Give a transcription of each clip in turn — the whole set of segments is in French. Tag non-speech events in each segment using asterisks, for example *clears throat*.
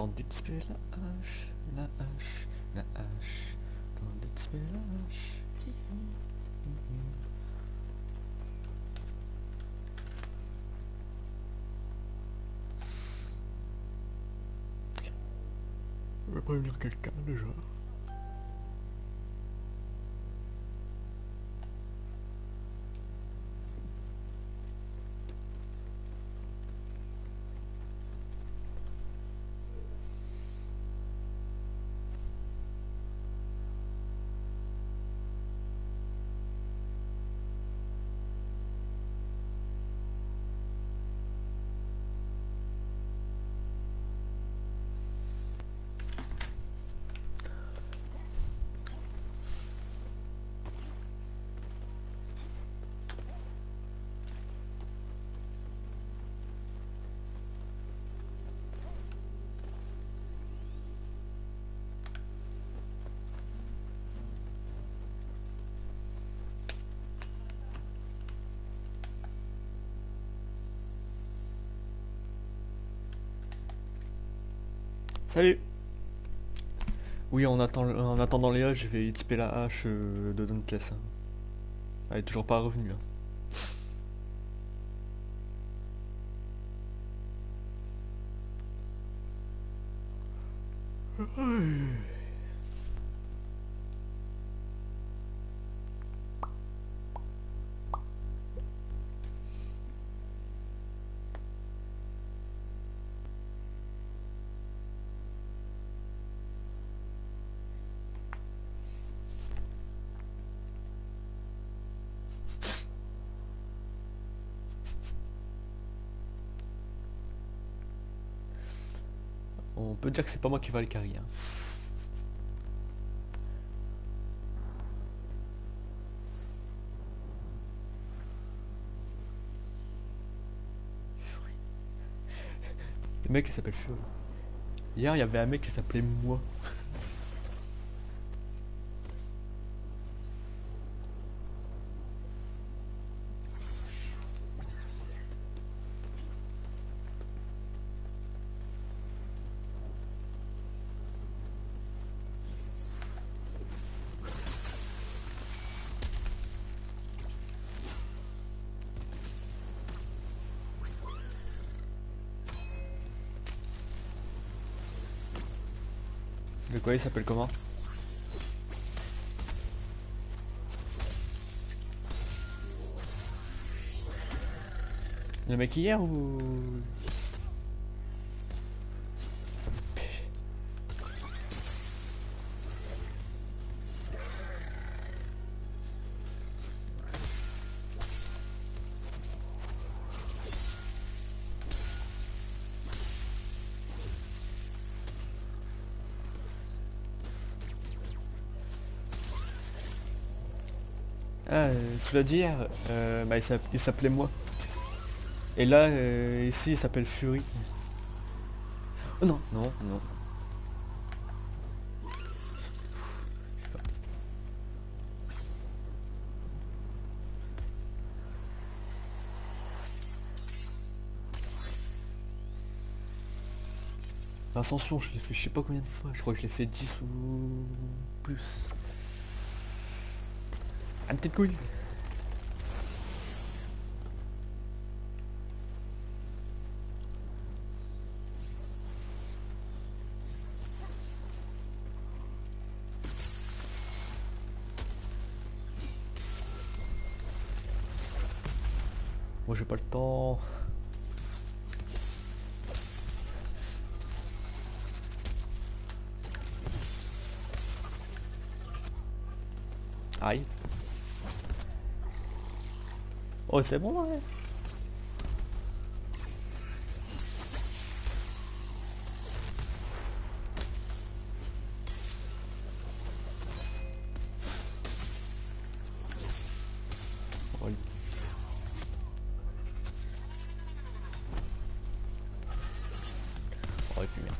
Tandis que la hache, la hache, la hache. Tandis que la hache. Je vais prévenir quelqu'un déjà. Salut Oui, en, attend- en attendant Léa, je vais typer la hache euh, de Dauntless. hein. Elle est toujours pas revenue. hein. Que c'est pas moi qui va le carry. hein. Le mec il s'appelle Fury. Hier il y avait un mec qui s'appelait moi. Quoi il s'appelle comment Le mec hier ou... Ah, euh, cela dit euh, bah, il s'appelait moi. Et là, euh, ici, il s'appelle Fury. Oh non, non, non. L'ascension, je l'ai fait je sais pas combien de fois, je crois que je l'ai fait 10 ou plus. Un petite couille. C'est bon ouais. Oh et puis merde.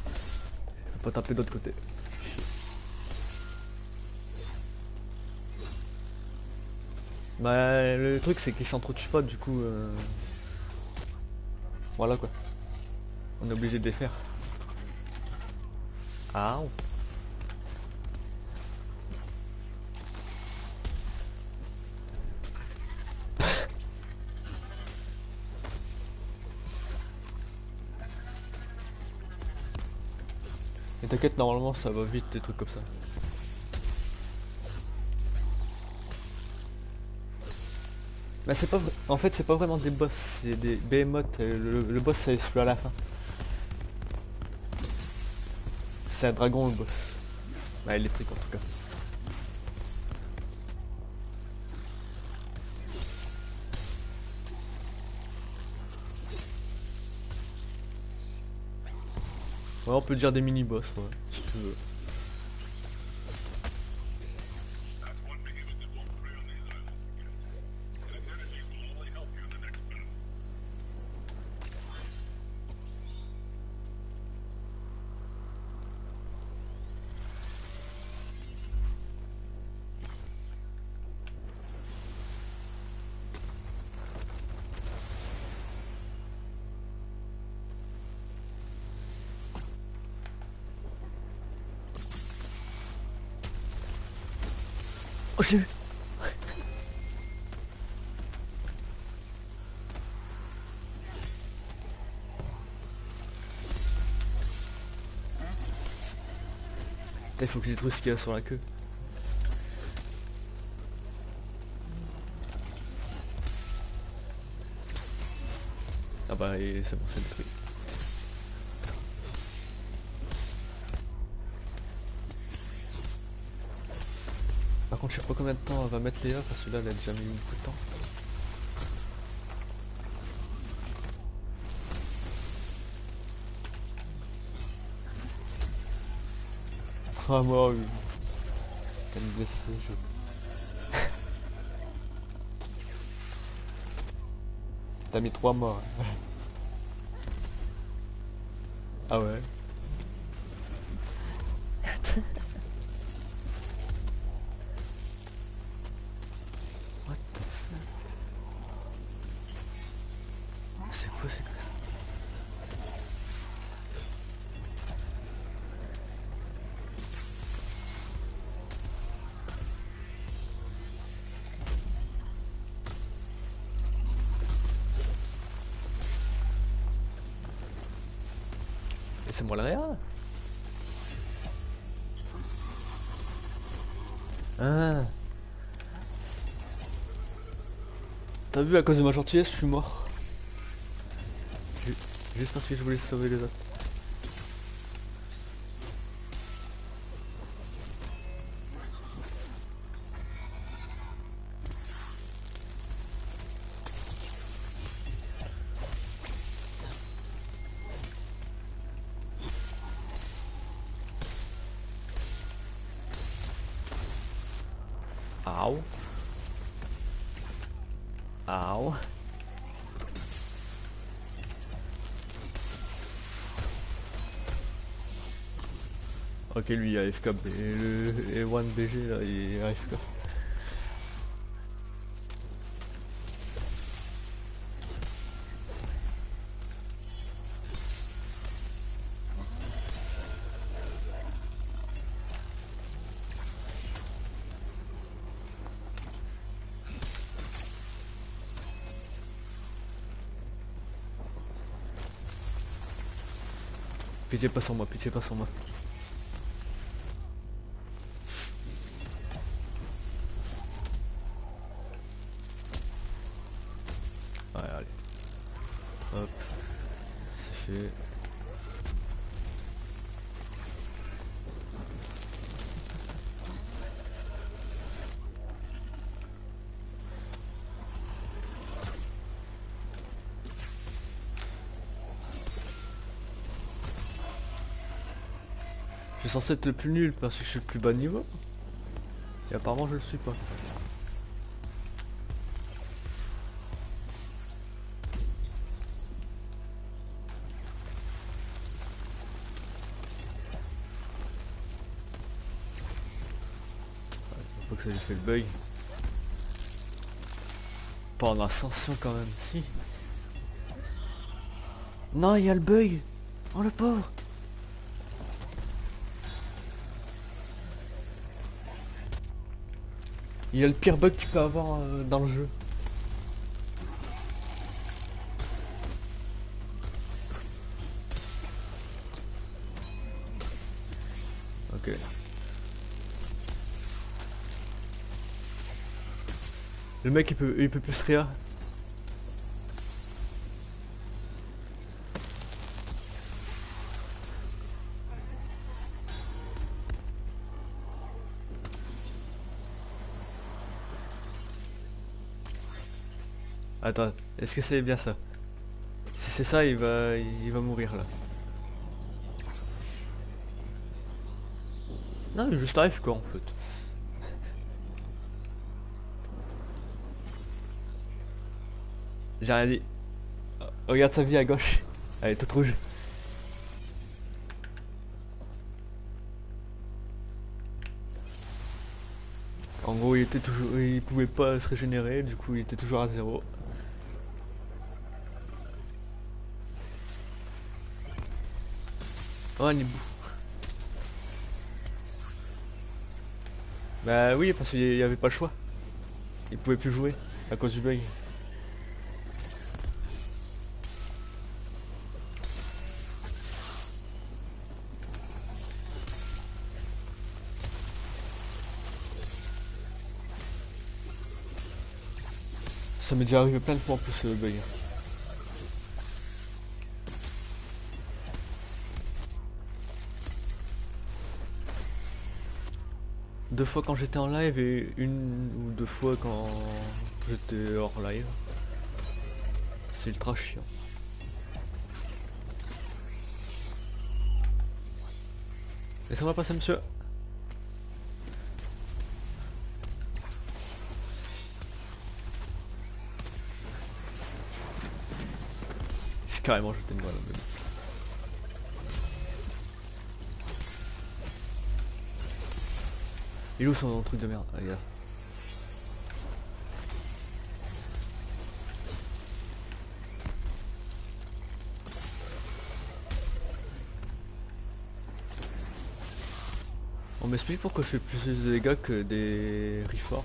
Vais pas taper de l'autre côté. Bah le truc c'est qu'ils s'entretuent pas du coup euh, Voilà quoi. On est obligé de les faire. Ah. *laughs* Et t'inquiète, normalement ça va vite des trucs comme ça. Bah c'est pas en fait c'est pas vraiment des boss, c'est des behemoths, le, le boss c'est celui à la fin. C'est un dragon le boss. Bah électrique en tout cas. Ouais on peut dire des mini-boss ouais, si tu veux. Oh je l'ai vu Il faut que j'ai trouvé ce qu'il y a sur la queue. Ah bah c'est bon, c'est le truc. Par contre, je sais pas combien de temps elle va mettre Léa parce que là, elle a déjà mis beaucoup de temps. Ah moi, oui. Elle me je... *laughs* T'as mis trois morts. *laughs* ah ouais. C'est moi le réa Ah T'as vu à cause de ma gentillesse je suis mort. Ju- Juste parce que je voulais sauver les autres. Ok, lui AFK, et le et One BG là, il AFK. Pitié pas sur moi, pitié pas sur moi. Suis censé être le plus nul parce que je suis le plus bas niveau. Et apparemment je le suis pas. Faut que ça lui fait le bug. Pas en ascension quand même, si. Non, il y a le bug. Oh le pauvre. Il y a le pire bug que tu peux avoir euh, dans le jeu. Ok. Le mec il peut il peut plus se Attends, est-ce que c'est bien ça? Si c'est ça, il va, il va mourir là. Non, il est juste arrive quoi en fait. J'ai rien dit. Regarde sa vie à gauche. Elle est toute rouge. En gros, il était toujours, il pouvait pas se régénérer, du coup, il était toujours à zéro. Oh, un hibou. Bah oui, parce qu'il y avait pas le choix. Il pouvait plus jouer à cause du bug. Ça m'est déjà arrivé plein de fois en plus le bug. Deux fois quand j'étais en live et une ou deux fois quand j'étais hors live. C'est ultra chiant. Laissez-moi passer monsieur? J'ai carrément jeté une balle. Il est où son truc de merde Ah. On m'explique pourquoi je fais plus de dégâts que des reforges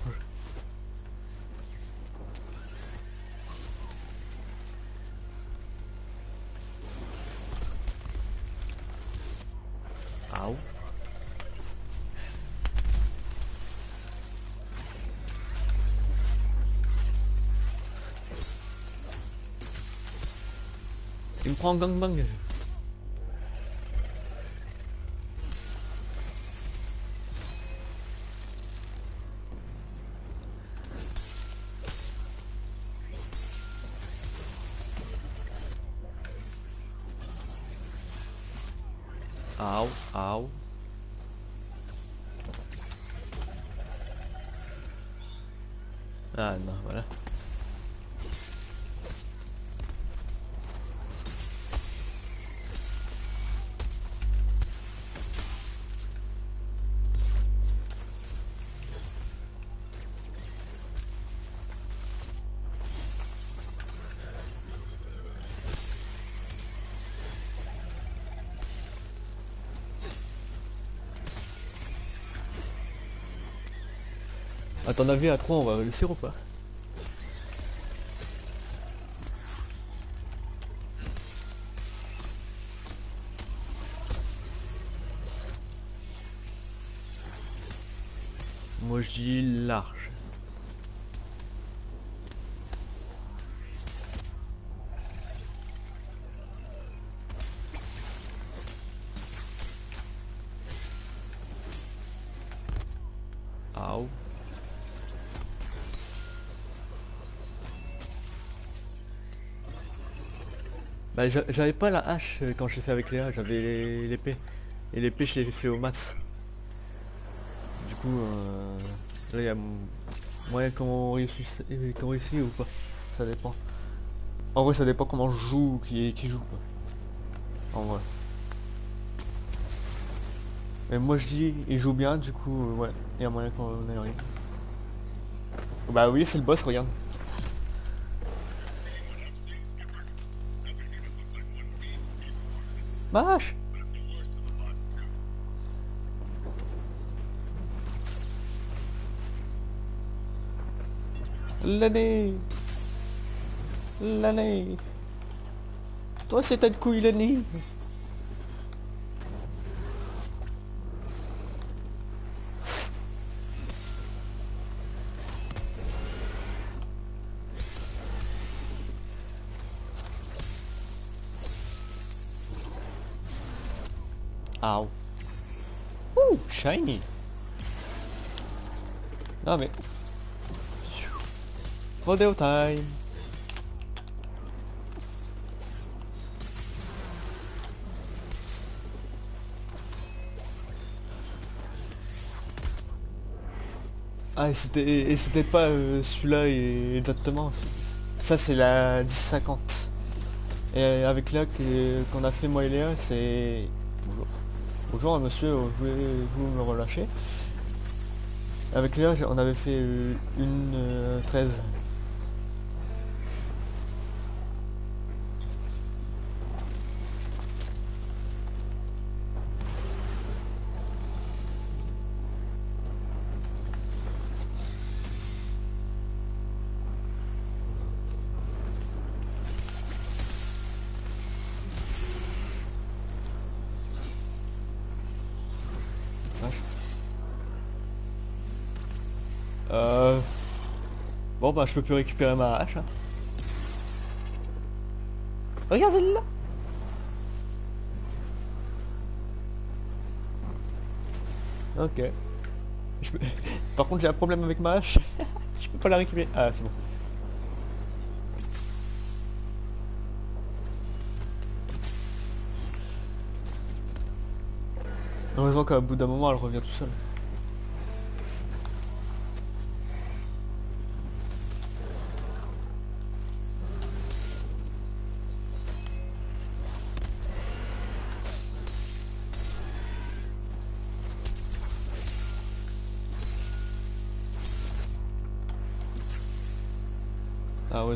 Il me prend en À ton avis, à 3, on va réussir ou pas Moi je dis large. Bah j'a- j'avais pas la hache euh, quand j'ai fait avec Léa, j'avais les- l'épée. Et l'épée je l'ai fait au max. Du coup, euh, là il y a moyen qu'on réussisse, réussit ou pas? Ça dépend. En vrai ça dépend comment je joue ou qui, qui joue quoi. En vrai. Mais moi je dis il joue bien, du coup euh, ouais, il y a moyen qu'on arrive. Bah oui c'est le boss, regarde. Vache. L'année. L'année. Toi c'est ta couille l'année Non mais... Rodeo time. Ah et c'était pas euh, celui-là exactement. Ça c'est la 1050. Et avec là qu'on a fait moi et Léa c'est... Bonjour monsieur, voulez-vous me relâcher? Avec Léa on avait fait euh, une 13 je peux plus récupérer ma hache. Hein. Regardez là Ok. *laughs* Par contre j'ai un problème avec ma hache. *laughs* je peux pas la récupérer. Ah c'est bon. Heureusement qu'à bout d'un moment elle revient tout seul.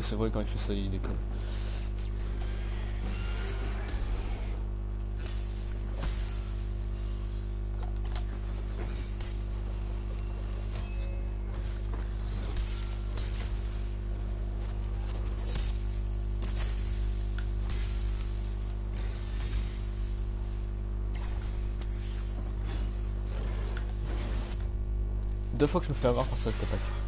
C'est vrai, quand il fait ça, il déconne. Deux fois que je me fais avoir par cette attaque.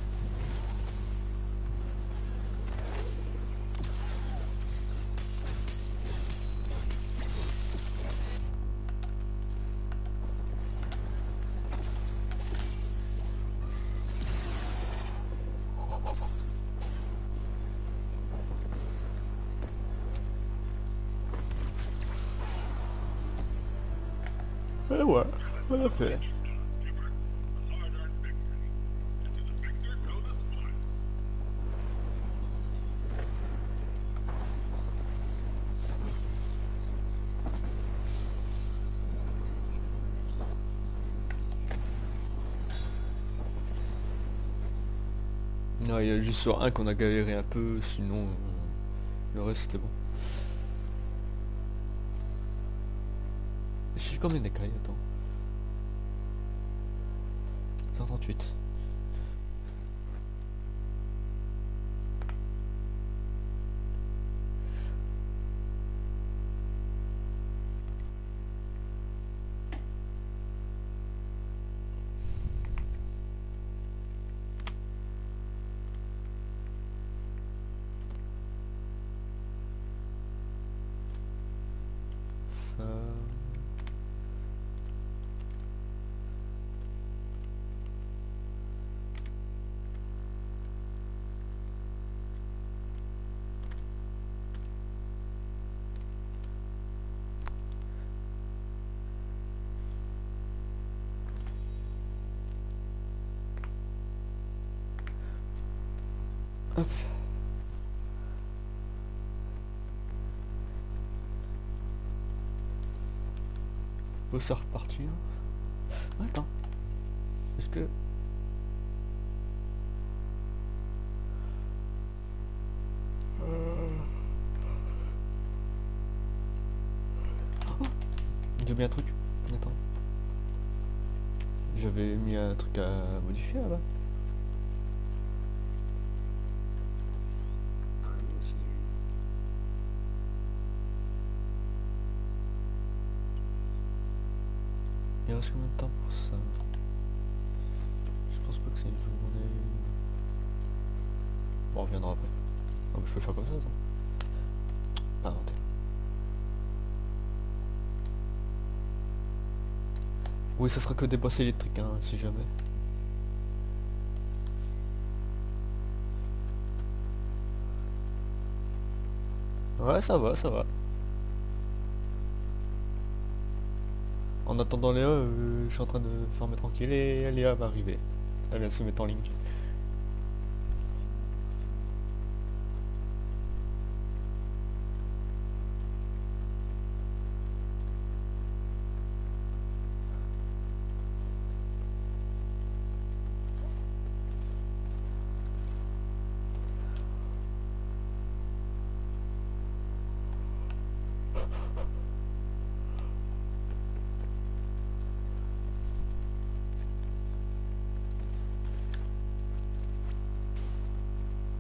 Il y a juste sur un qu'on a galéré un peu, sinon le reste c'était bon. J'ai combien d'écailles Attends? 138. Se repartir. Attends. Est-ce que... Euh. J'ai mis un truc. Attends. J'avais mis un truc à modifier là-bas. Il reste combien de temps pour ça Je pense pas que c'est une journée. Bon, on reviendra après. Ah, mais je peux faire comme ça, attends. Inventer. Oui, ça sera que des bosses électriques, hein, si jamais. Ouais, ça va, ça va. En attendant Léa, euh, je suis en train de farmer tranquille et Léa va arriver. Elle de se mettre en ligne.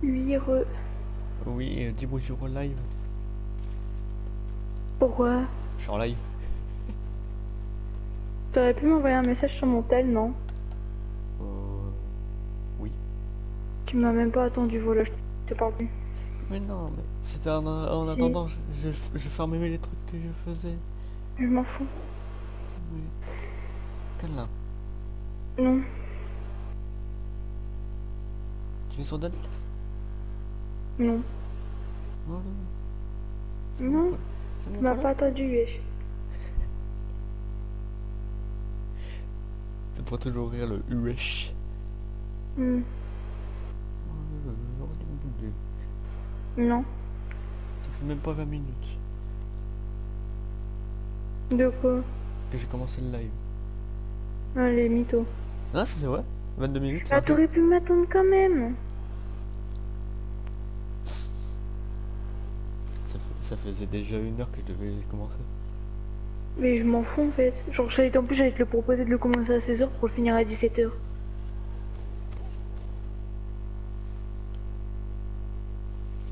Oui, re... Oui, euh, dis bonjour en live. Pourquoi? Je suis en live. T'aurais pu m'envoyer un message sur mon tel, non? Euh... Oui. Tu m'as même pas attendu, voilà, je te parle plus. Mais non, mais c'était en, en Si. attendant, je, je, je fermais les trucs que je faisais. Je m'en fous. Oui. Quelle là Non. Tu es sur Dadcast Non. Non, non. Non. Tu m'as pas wesh. C'est pour toujours rire le UH. Non. Ça fait même pas 20 minutes De quoi? Que j'ai commencé le live. Allez, mytho. Ah, ça c'est vrai? 22 minutes Ah, t'aurais pu m'attendre quand même. Ça, faisait déjà une heure que je devais commencer. Mais je m'en fous en fait. Genre, j'allais- en plus, j'allais te le proposer de le commencer à 16h pour le finir à 17h.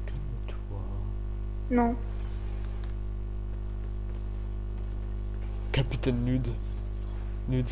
Calme-toi. Non. Capitaine Nude. Nude.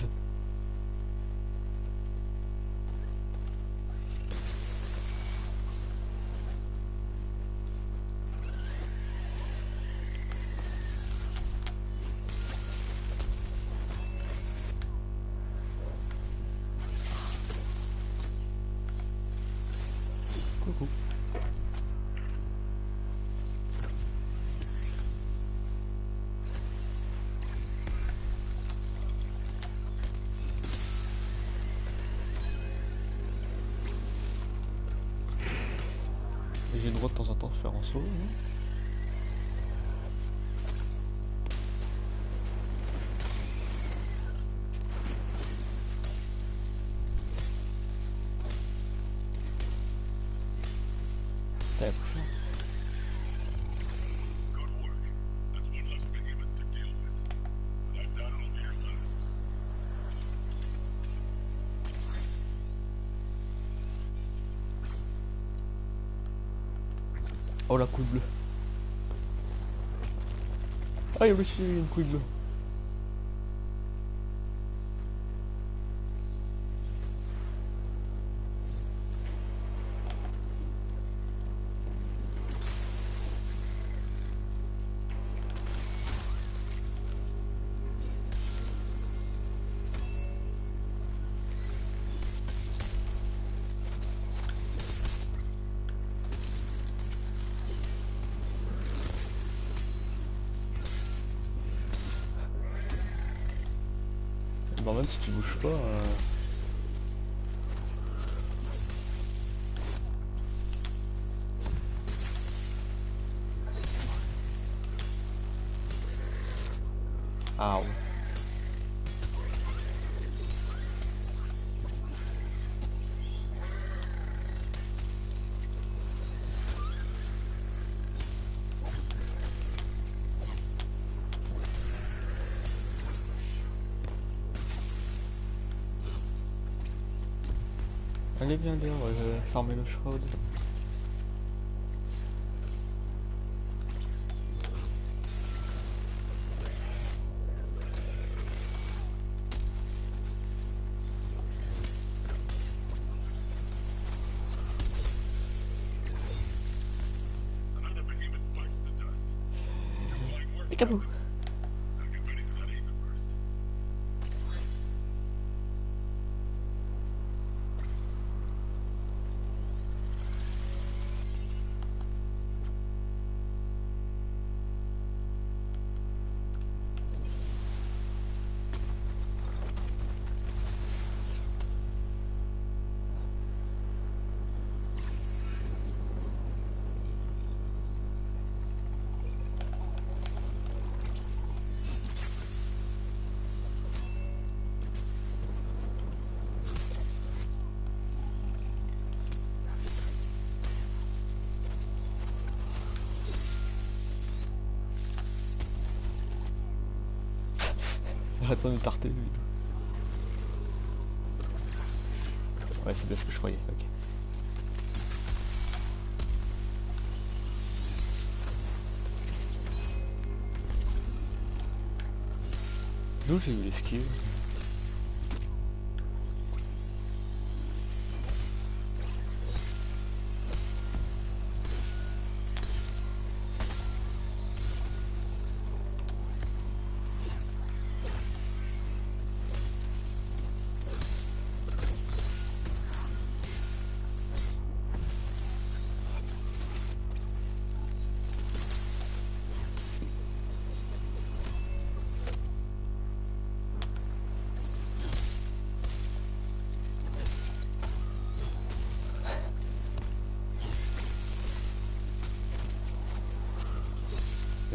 Ah, il y a pas. euh, Ah. Léa, on va euh, farmer le shroud. Arrête pas de me tarter lui. Ouais c'est bien ce que je croyais, ok. D'où j'ai eu l'esquive?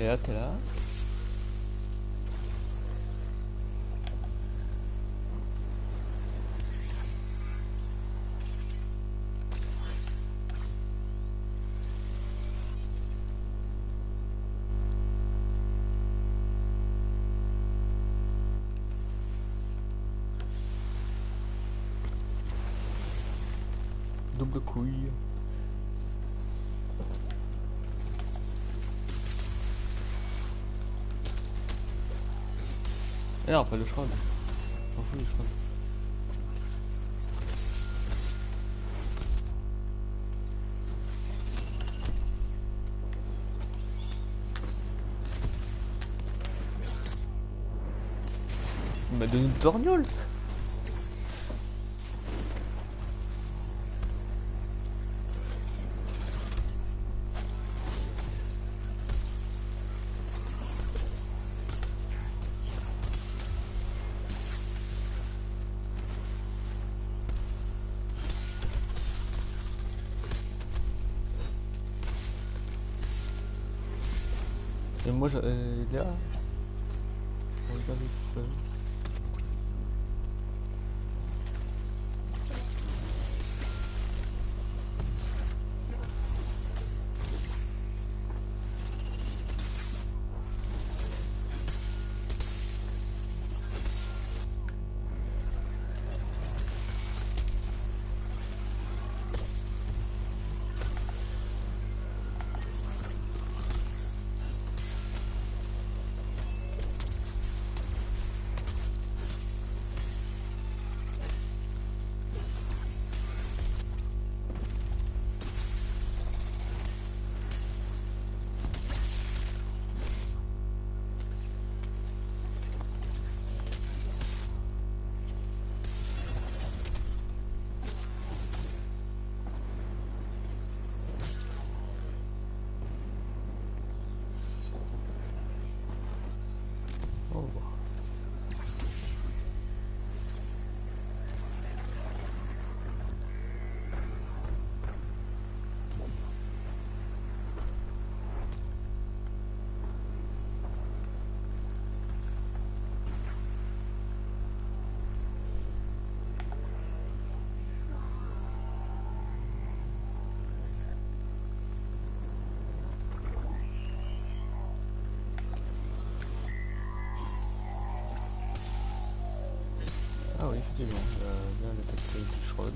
Et là t'es là. Non, pas le shroud. Je m'en fous du m'a donné une torgnole Et moi, je- euh, là. On regarde effectivement, y a bien la tête du shroud.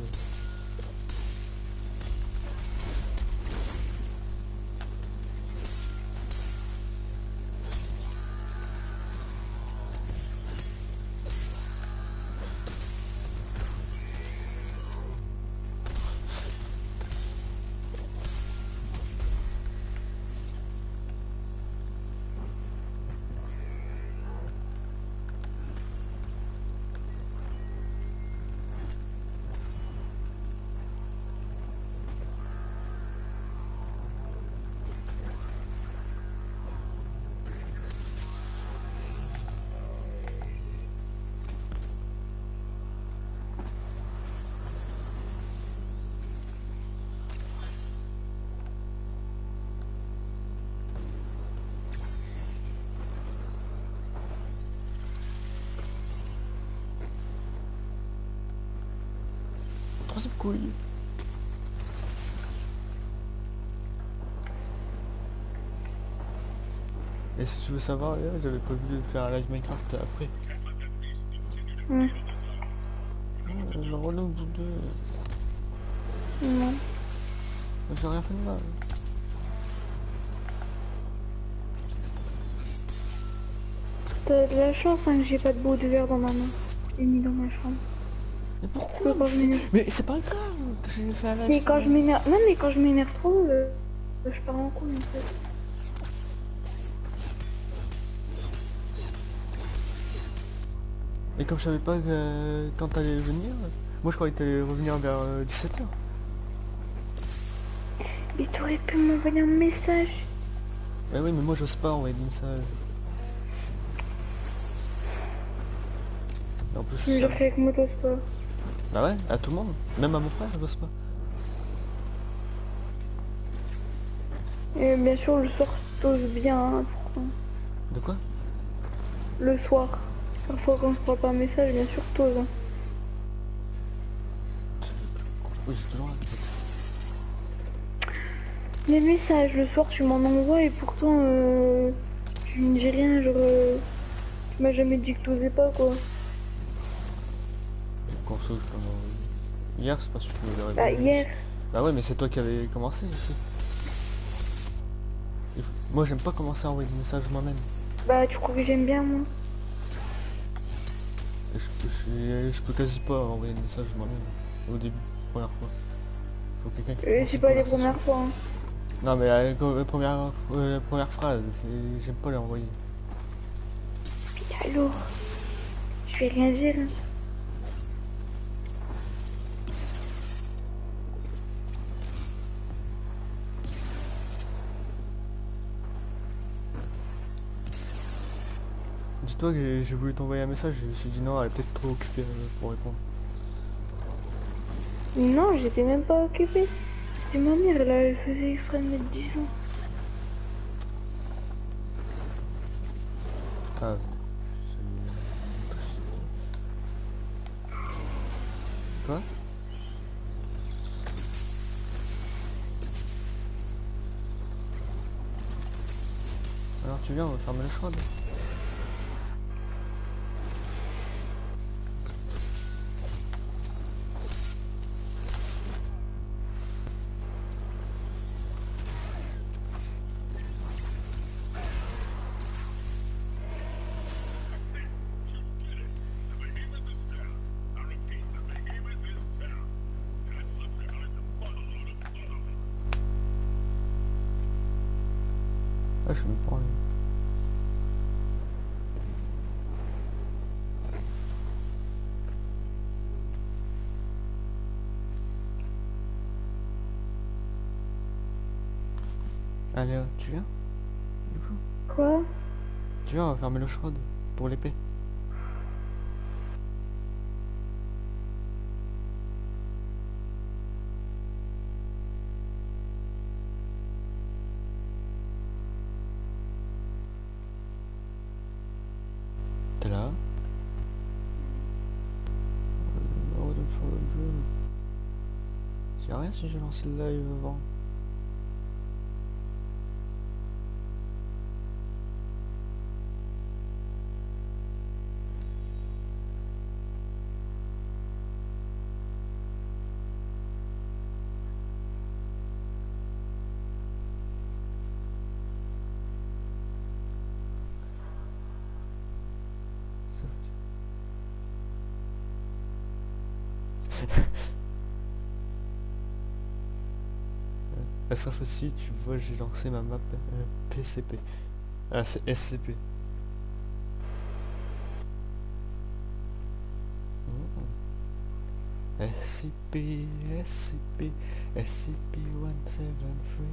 Et si tu veux savoir, j'avais prévu de faire un live Minecraft après. Ouais. Oh, le relou bout de... Non. J'ai rien fait de mal. T'as de la chance hein, que j'ai pas de beau de verre dans ma main. Et ni dans ma chambre. Mais Je pourquoi mais c'est- pas grave que j'ai fait un live. Mais quand je m'énerve. Non, mais quand je m'énerve trop, euh, je pars en couille en fait. Et comme je savais pas que- quand t'allais venir, moi je croyais que t'allais revenir vers 17h. Mais t'aurais pu m'envoyer un message. Bah oui, mais moi j'ose pas envoyer des messages. Et en plus, ça- l'as fait avec pas. Bah ouais, à tout le monde. Même à mon frère, j'ose pas. Et bien sûr, le soir, t'oses bien. hein, pourquoi De quoi? Le soir. Parfois, quand je parle pas un message, bien sûr, t'oses. hein. Oui, j'ai toujours Les messages, le soir, tu m'en envoies et pourtant, euh, tu me dis rien, genre. euh, tu m'as jamais dit que t'osais pas, quoi. M'envoyer. Hier, c'est pas sûr que l'aurais Bah, hier. Bah ouais, mais c'est toi qui avais commencé aussi. Moi, j'aime pas commencer à envoyer des messages moi-même. Bah, tu crois que j'aime bien, moi? Je, je- je peux quasi pas envoyer des messages moi-même. Au début, première fois. Faut quelqu'un qui Euh, C'est pas les premières fois. hein. Non, mais la, la première, euh, la première phrase, j'aime pas les envoyer. Alors Je vais rien dire. hein. Dis-toi que j'ai- voulu t'envoyer un message, je me suis dit non, elle est peut-être trop occupée euh, pour répondre. Non, j'étais même pas occupée. C'était ma mère, là, elle faisait exprès de mettre du son. Ah. Quoi? Alors tu viens, on va fermer le shrub. Euh, tu viens? Du coup Quoi? Tu viens, on va fermer le shroud pour l'épée. T'es là? Euh, dude. C'est rien si j'ai lancé le live avant. Euh, Asraf aussi, tu vois, j'ai lancé ma map euh, PCP. Ah, c'est SCP. SCP, SCP, SCP-173.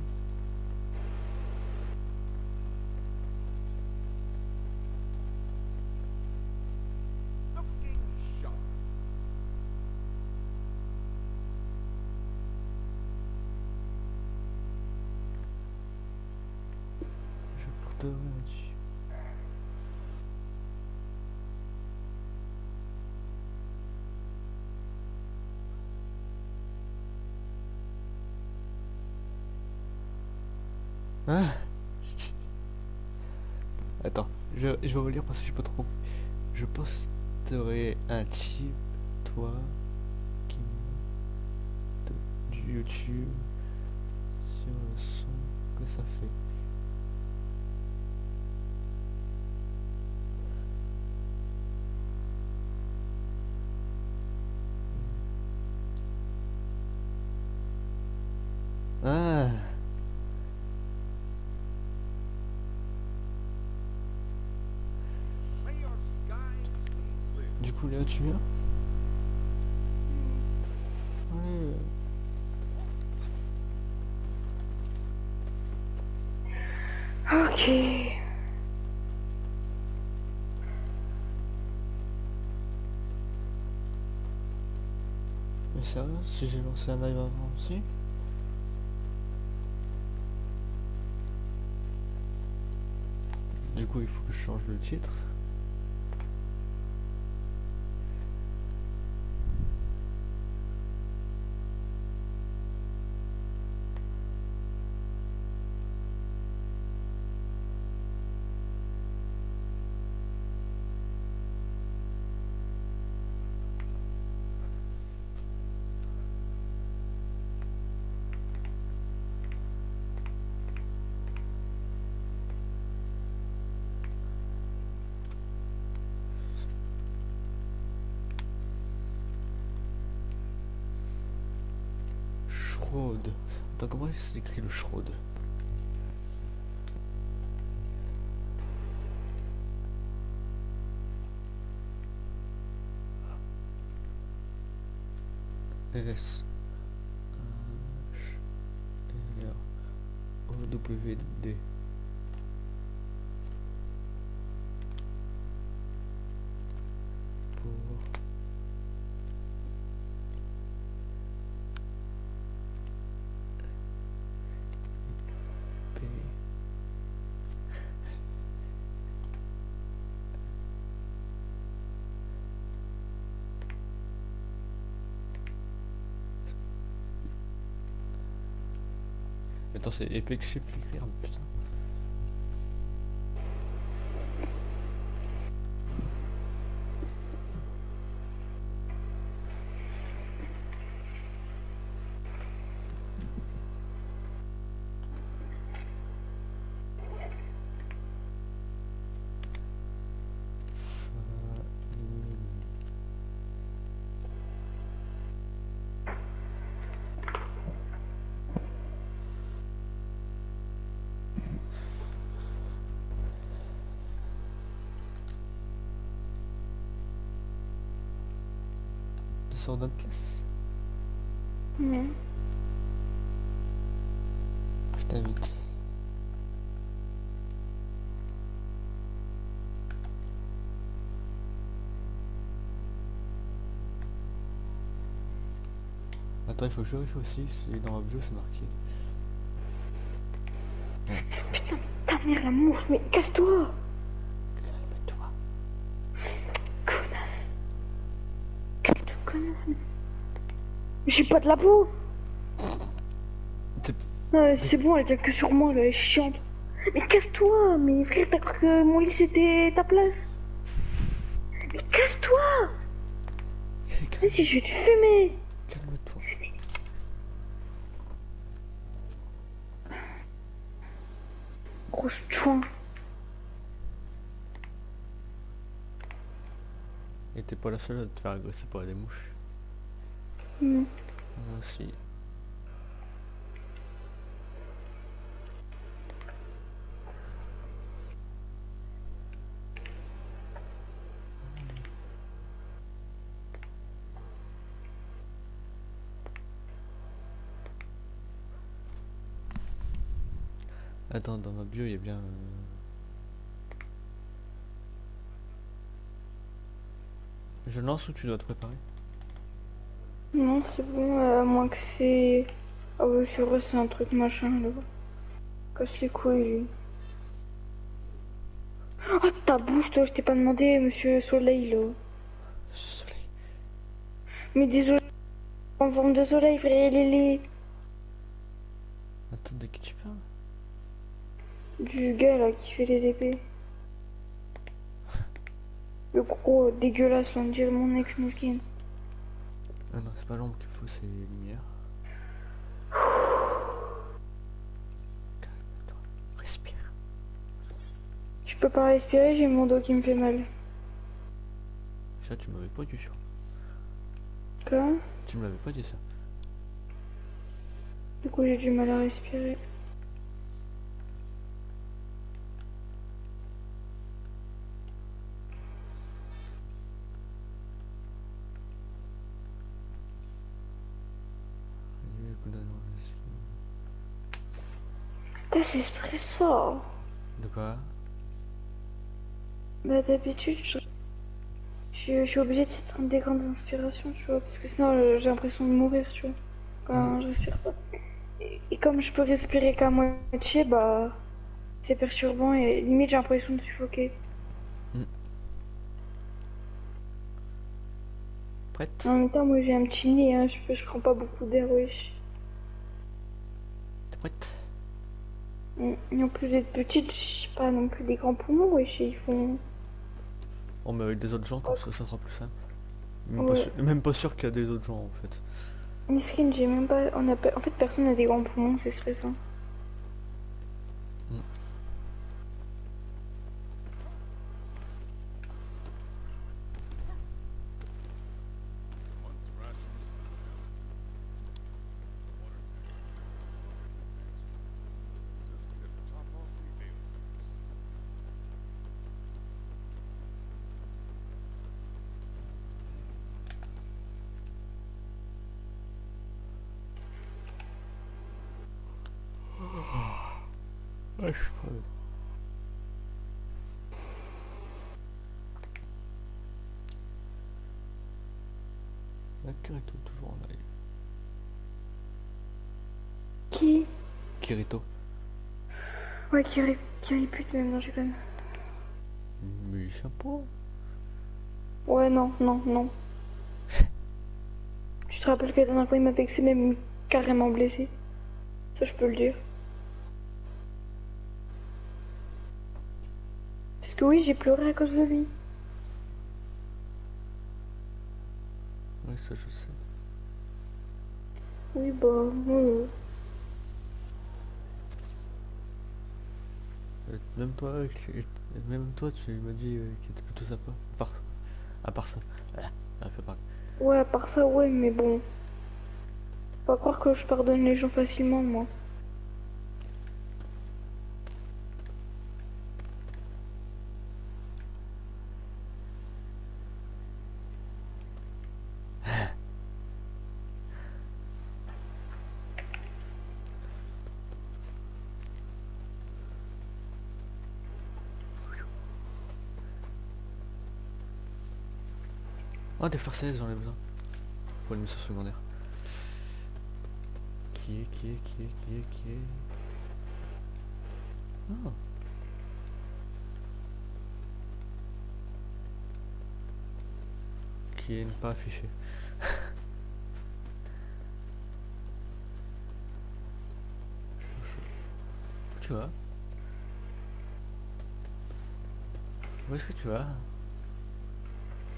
Pas. Je posterai un chip, toi, qui du YouTube sur le son que ça fait. Tu viens Ouais. Ok. Mais sérieux, si j'ai lancé un live avant aussi Du coup, il faut que je change le titre. Comment s'écrit le Schrode S W D c'est épée que je sais plus écrire, putain. Sors notre classe Non. Je t'invite. Attends, il faut que je vérifie aussi si dans ma bio c'est marqué. Ta mère la mouche, mais casse-toi Calme-toi. Connasse Quelle connasse mais- J'ai pas de la peau Ouais, C'est bon, elle vient que sur moi, là, elle est chiante. Mais casse-toi Mais frère, t'as cru que mon lit c'était ta place Mais casse-toi Vas-y, je vais te fumer Calme-toi. Grosse chouin. Et t'es pas la seule à te faire agresser par des mouches. Aussi. Attends, dans ma bio, il y a bien... euh, Je lance ou tu dois te préparer? Non, c'est bon, euh, à moins que c'est... Ah ouais, c'est vrai, c'est un truc machin, là. Casse les couilles, lui. Oh, ta bouche, toi, je t'ai pas demandé, monsieur Soleil, là. Soleil. Mais désolé, en forme de soleil, frère, il est laid. Attends, de qui tu parles? Du gars là qui fait les épées. *laughs* Le gros dégueulasse, on dirait mon ex mesquine. Ah non, c'est pas l'ombre qu'il faut, c'est les lumières. Calme-toi, respire. Je peux pas respirer, j'ai mon dos qui me fait mal. Ça, tu m'avais pas dit ça. Quoi? Tu me l'avais pas dit ça. Du coup, j'ai du mal à respirer. Putain, c'est stressant. De quoi? Bah, d'habitude, je... suis obligée de prendre des grandes inspirations, tu vois, parce que sinon euh, j'ai l'impression de mourir, tu vois, quand je respire pas. Et, et comme je peux respirer qu'à moitié, bah, c'est perturbant et limite j'ai l'impression de suffoquer. Prête? En même temps, moi j'ai un petit nez, hein, je, peux- je prends pas beaucoup d'air, wesh. T'es prête? Et en plus d'être petite, j'ai pas non plus des grands poumons, wesh, et ils font... On met avec des autres gens, comme ça, ça sera plus simple. Même, Ouais. pas, sûr, même pas sûr qu'il y a des autres gens en fait. Miskin, j'ai même pas... On a. En fait, personne n'a des grands poumons, c'est stressant. Ouais, qui, ré... qui répute même, non, je déconne. Mais sympa. Ouais, non, non, non. *laughs* Tu te rappelles que la dernière fois, il m'a vexé, même carrément blessé. Ça, je peux le dire. Parce que oui, j'ai pleuré à cause de lui. Ouais, ça je sais. Oui, bah, euh, Même toi, même toi, tu m'as dit euh, qu'il était plutôt sympa. À part, à part ça. Ah, ouais, à part ça, ouais, mais bon. Faut Pas croire que je pardonne les gens facilement, moi. Oh, des fleurs célestes, j'en ai besoin. Pour une mission secondaire. Qui est, qui est, qui est, qui est, qui est? Ah. Qui est ne pas affiché. *laughs* tu vois? Où est-ce que tu vas?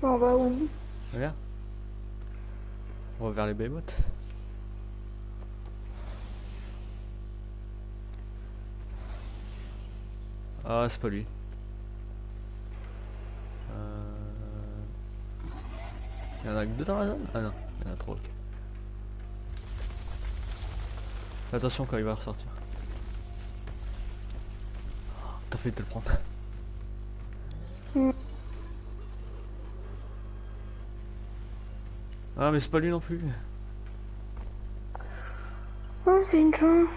On va où? Regarde. On va vers les Behemoths. Ah, c'est pas lui. Euh... Il y en a que deux dans la zone? Ah non, il y en a trois, ok. Attention quand il va ressortir. Oh, T'as failli te le prendre. Ah mais c'est pas lui non plus. Oh, c'est une chance.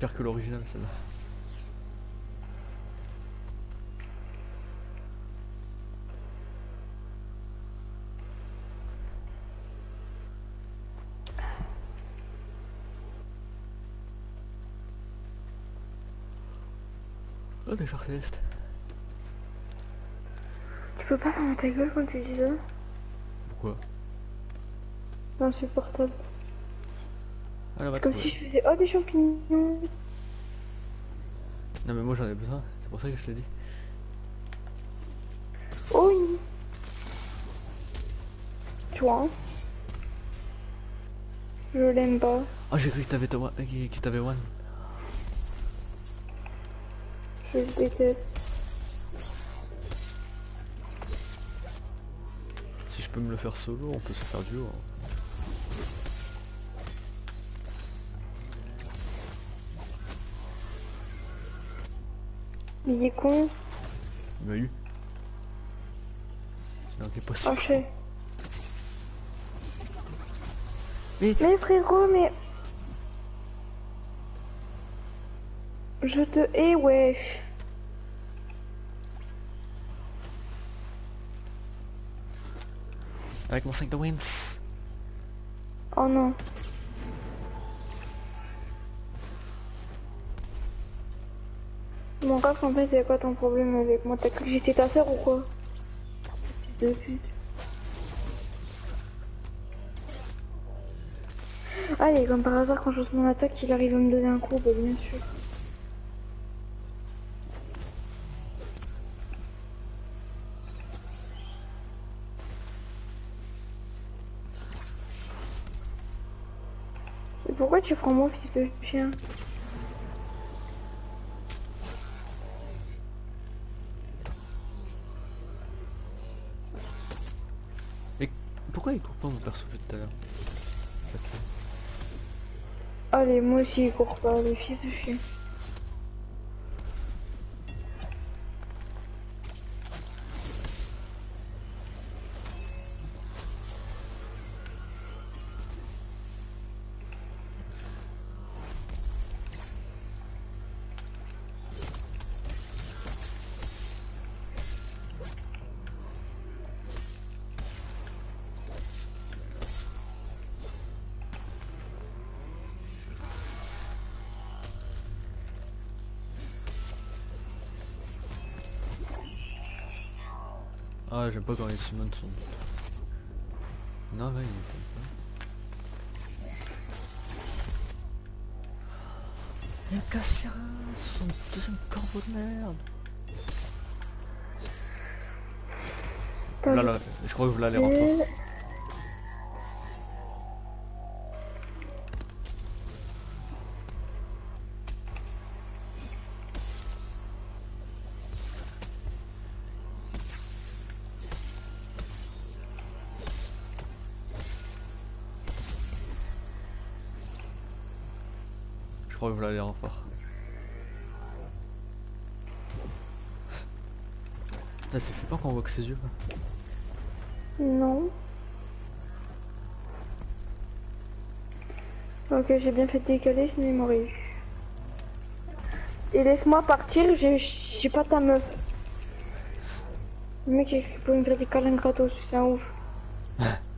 Pire que l'original celle-là. Oh des fleurs célestes. Tu peux pas fermer ta gueule quand tu dis ça? Pourquoi insupportable. Ah C'est comme si je faisais oh des champignons. Non mais moi j'en ai besoin, c'est pour ça que je te dis. Oui. Toi. hein. Je l'aime pas. Oh j'ai cru que t'avais euh, que t'avais one. Je le déteste. Peux me le faire solo, on peut se faire duo. hein. Il est con. Il m'a eu. Non, c'est pas sûr. sais. Mais Mais frérot, mais... Je te hais, wesh. Avec mon 5 de wins. Oh non. Mon gars, en fait, c'est quoi ton problème avec moi? T'as cru que j'étais ta sœur ou quoi? Fils de pute. Allez, comme par hasard, quand je lance mon attaque, il arrive à me donner un coup, bah bien sûr. Tu prends mon fils de chien Et pourquoi il court pas mon perso tout à l'heure. Allez, moi aussi, il court pas, le fils de chien. J'aime pas quand les summons sont... Non là il est Il casse son deuxième corbeau de merde. Là là, je crois que vous l'allez renforcer. Je renfort. Putain c'est flippant quand on voit que ses yeux. Non. Ok, j'ai bien fait décaler, sinon il m'aurait eu. Et laisse-moi partir, j'ai j'ai pas ta meuf. Le mec, il peut me faire des câlins gratos, c'est un ouf. *laughs*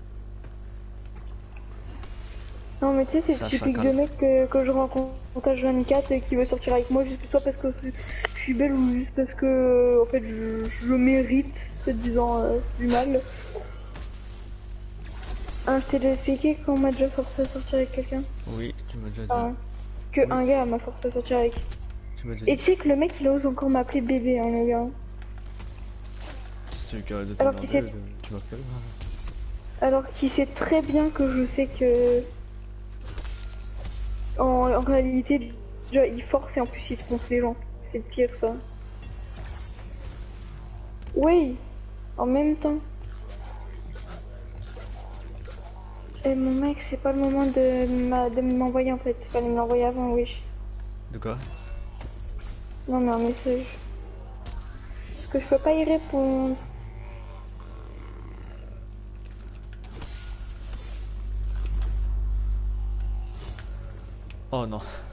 non, mais tu sais, c'est typique de mec que, que je rencontre à 24 et qui veut sortir avec moi juste soit parce que je suis belle ou juste parce que, en fait, je, je le mérite, se disant euh, du mal. Ah, je t'ai déjà expliqué qu'on m'a déjà forcé à sortir avec quelqu'un. Oui, tu m'as déjà dit. Ah, que Oui. un gars m'a forcé à sortir avec. Tu Et tu sais que le mec il ose encore m'appeler bébé, hein, le gars. Si tu Alors t'emmerder, qu'il sait- tu m'appelles. Alors qu'il sait très bien que je sais que. En, en réalité, déjà, il force et en plus il trompe les gens. C'est le pire ça. Oui, en même temps. Et mon mec, c'est pas le moment de m'envoyer en fait. Fallait me l'envoyer avant, oui. De quoi? Non, mais un message. Parce que je peux pas y répondre. Oh non.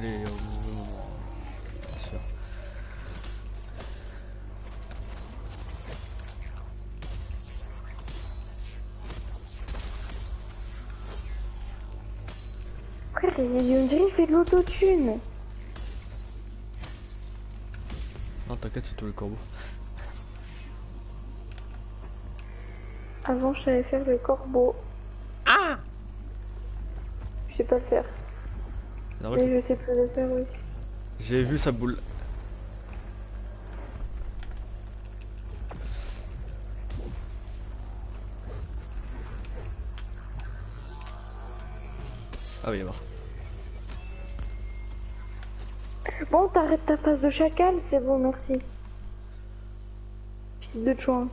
Décalé au mauvais moment. Bien sûr. Frère, il, on dirait qu'il fait de l'autotune. Non, t'inquiète, c'est tout le corbeau. Avant, je savais faire le corbeau. Ah Je sais pas le faire. Normal Mais je sais plus le faire, oui. J'ai vu sa boule. Ah oui, il est mort. Bon, t'arrêtes ta face de chacal, c'est bon, merci. Fils de chouin.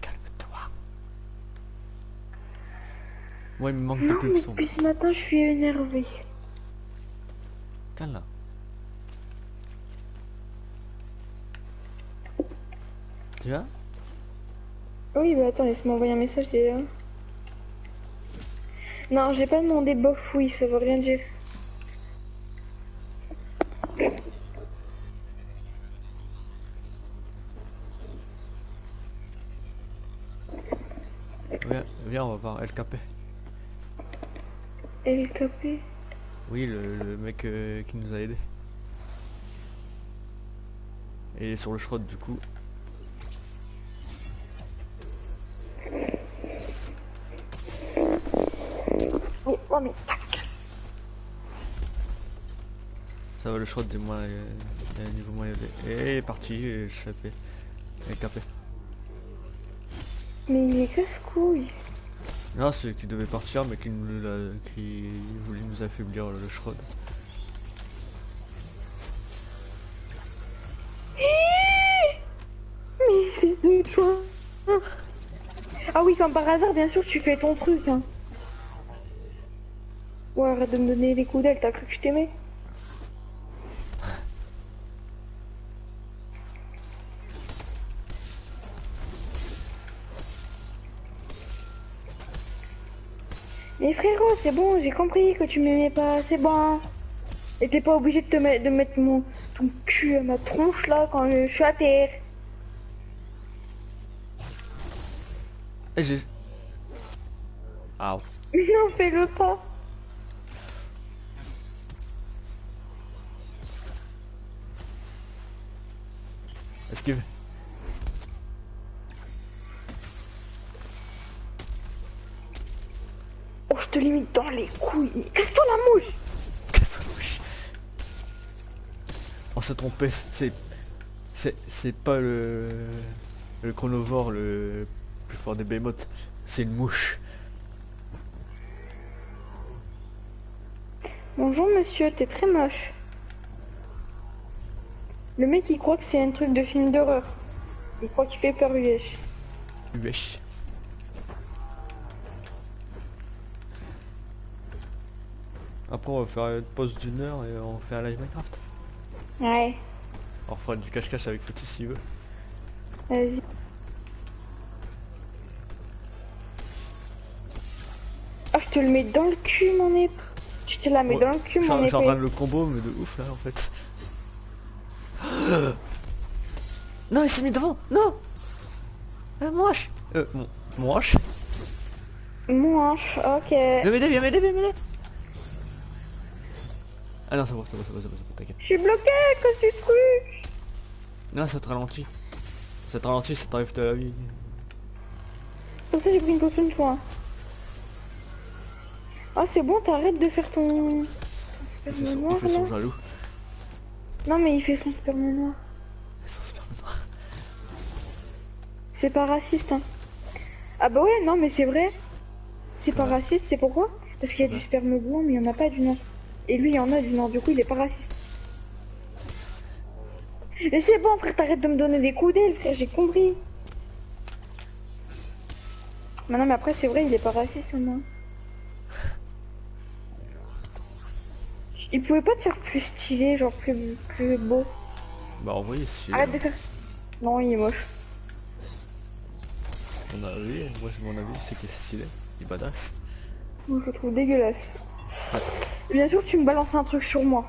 Calme-toi. Moi, il me manque Non, de mais pulsions. depuis ce matin, je suis énervée. Là. Tu vas? Oui, bah attends, laisse-moi envoyer un message déjà. Non, j'ai pas demandé bof, oui, ça veut rien dire. viens, viens, on va voir LKP. LKP Oui, le, le mec euh, qui nous a aidé. Et il est sur le schrott du coup. Oh, oh, mais tac Ça va le schrott du moins euh, euh, niveau moins élevé. Et il est parti, et échappé. LKP. Mais il est casse-couille. Non, c'est qui devait partir mais qui, voulait nous affaiblir le, schrott. Mais fils de chouin Ah oui, comme par hasard, bien sûr, tu fais ton truc. Hein. Ouais, arrête de me donner des coups d'aile, t'as cru que je t'aimais? C'est bon, j'ai compris que tu m'aimais pas, c'est bon. Et t'es pas obligé de te mettre, de mettre mon, ton cul à ma tronche là quand je suis à terre. Et j'ai... Ah, *laughs* Non, fais-le pas. esquive. Je te limite dans les couilles. Casse-toi la mouche Casse-toi la bouche. On s'est trompé, c'est... C'est c'est pas le... Le chronovore le plus fort des behemoths. C'est une mouche. Bonjour monsieur, t'es très moche. Le mec il croit que c'est un truc de film d'horreur. Il croit qu'il fait peur wesh. Wesh. Après on va faire une pause d'une heure et on fait un live Minecraft. Ouais, On fera du cache-cache avec Petit s'il veut. vas-y. Ah, je te le mets dans le cul mon épée. Tu te la mets Ouais, dans le cul mon je suis en train de épée. le combo mais de ouf là en fait. *gasps* non il s'est mis devant Non euh, Moche Euh mon moche Mouche, ok. Viens m'aider, viens m'aider, viens m'aider Ah non c'est bon, c'est bon, c'est bon, c'est bon, bon, t'inquiète. Je suis bloqué à cause du truc. Non ça te ralentit. Ça te ralentit, ça t'enlève de la vie. Pour ça j'ai pris une potion de soin. Ah c'est bon, t'arrêtes de faire ton... Il fait son, il noir fait son là. jaloux. Non mais il fait son sperme noir. Son sperme noir. C'est pas raciste, hein. Ah bah ouais, non, mais c'est vrai. C'est pas raciste, c'est pourquoi? Parce qu'il y a du sperme blanc, mais il y en a pas du noir. Et lui, il y en a du noir, du coup, il est pas raciste. Mais c'est bon, frère, t'arrêtes de me donner des coups d'aile, frère, j'ai compris. Mais non, mais après, c'est vrai, il est pas raciste, moi. Il pouvait pas te faire plus stylé, genre plus, plus beau. Bah envoyez si Arrête de faire. Non, il est moche. ton avis, moi c'est mon avis, c'est qu'il est stylé, il est badass. Moi, je le trouve dégueulasse. Bien sûr, tu me balances un truc sur moi.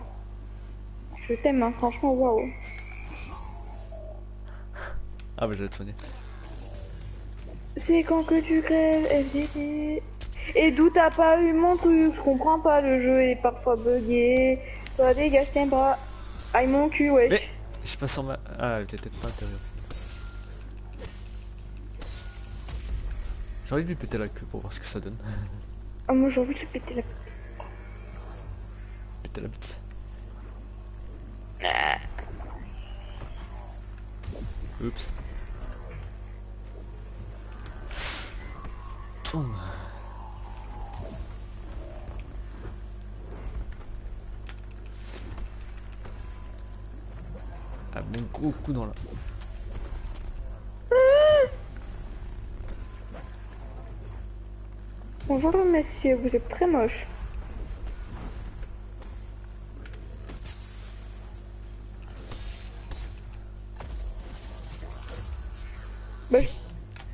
Je t'aime, hein, franchement, waouh. Ah bah j'allais te soigner. C'est quand que tu crèves, FDD. Et d'où t'as pas eu mon truc? Je comprends pas, le jeu est parfois bugué. Toi, dégage, t'aimes pas. Aïe mon cul, wesh. Mais je passe en ma... Ah elle était peut-être pas intérieure. J'ai envie de lui péter la queue pour voir ce que ça donne. Ah, moi, j'ai envie de lui péter la... péter la bite. Oups. Ah bon gros coup dans la... Bonjour, monsieur, vous êtes très moche.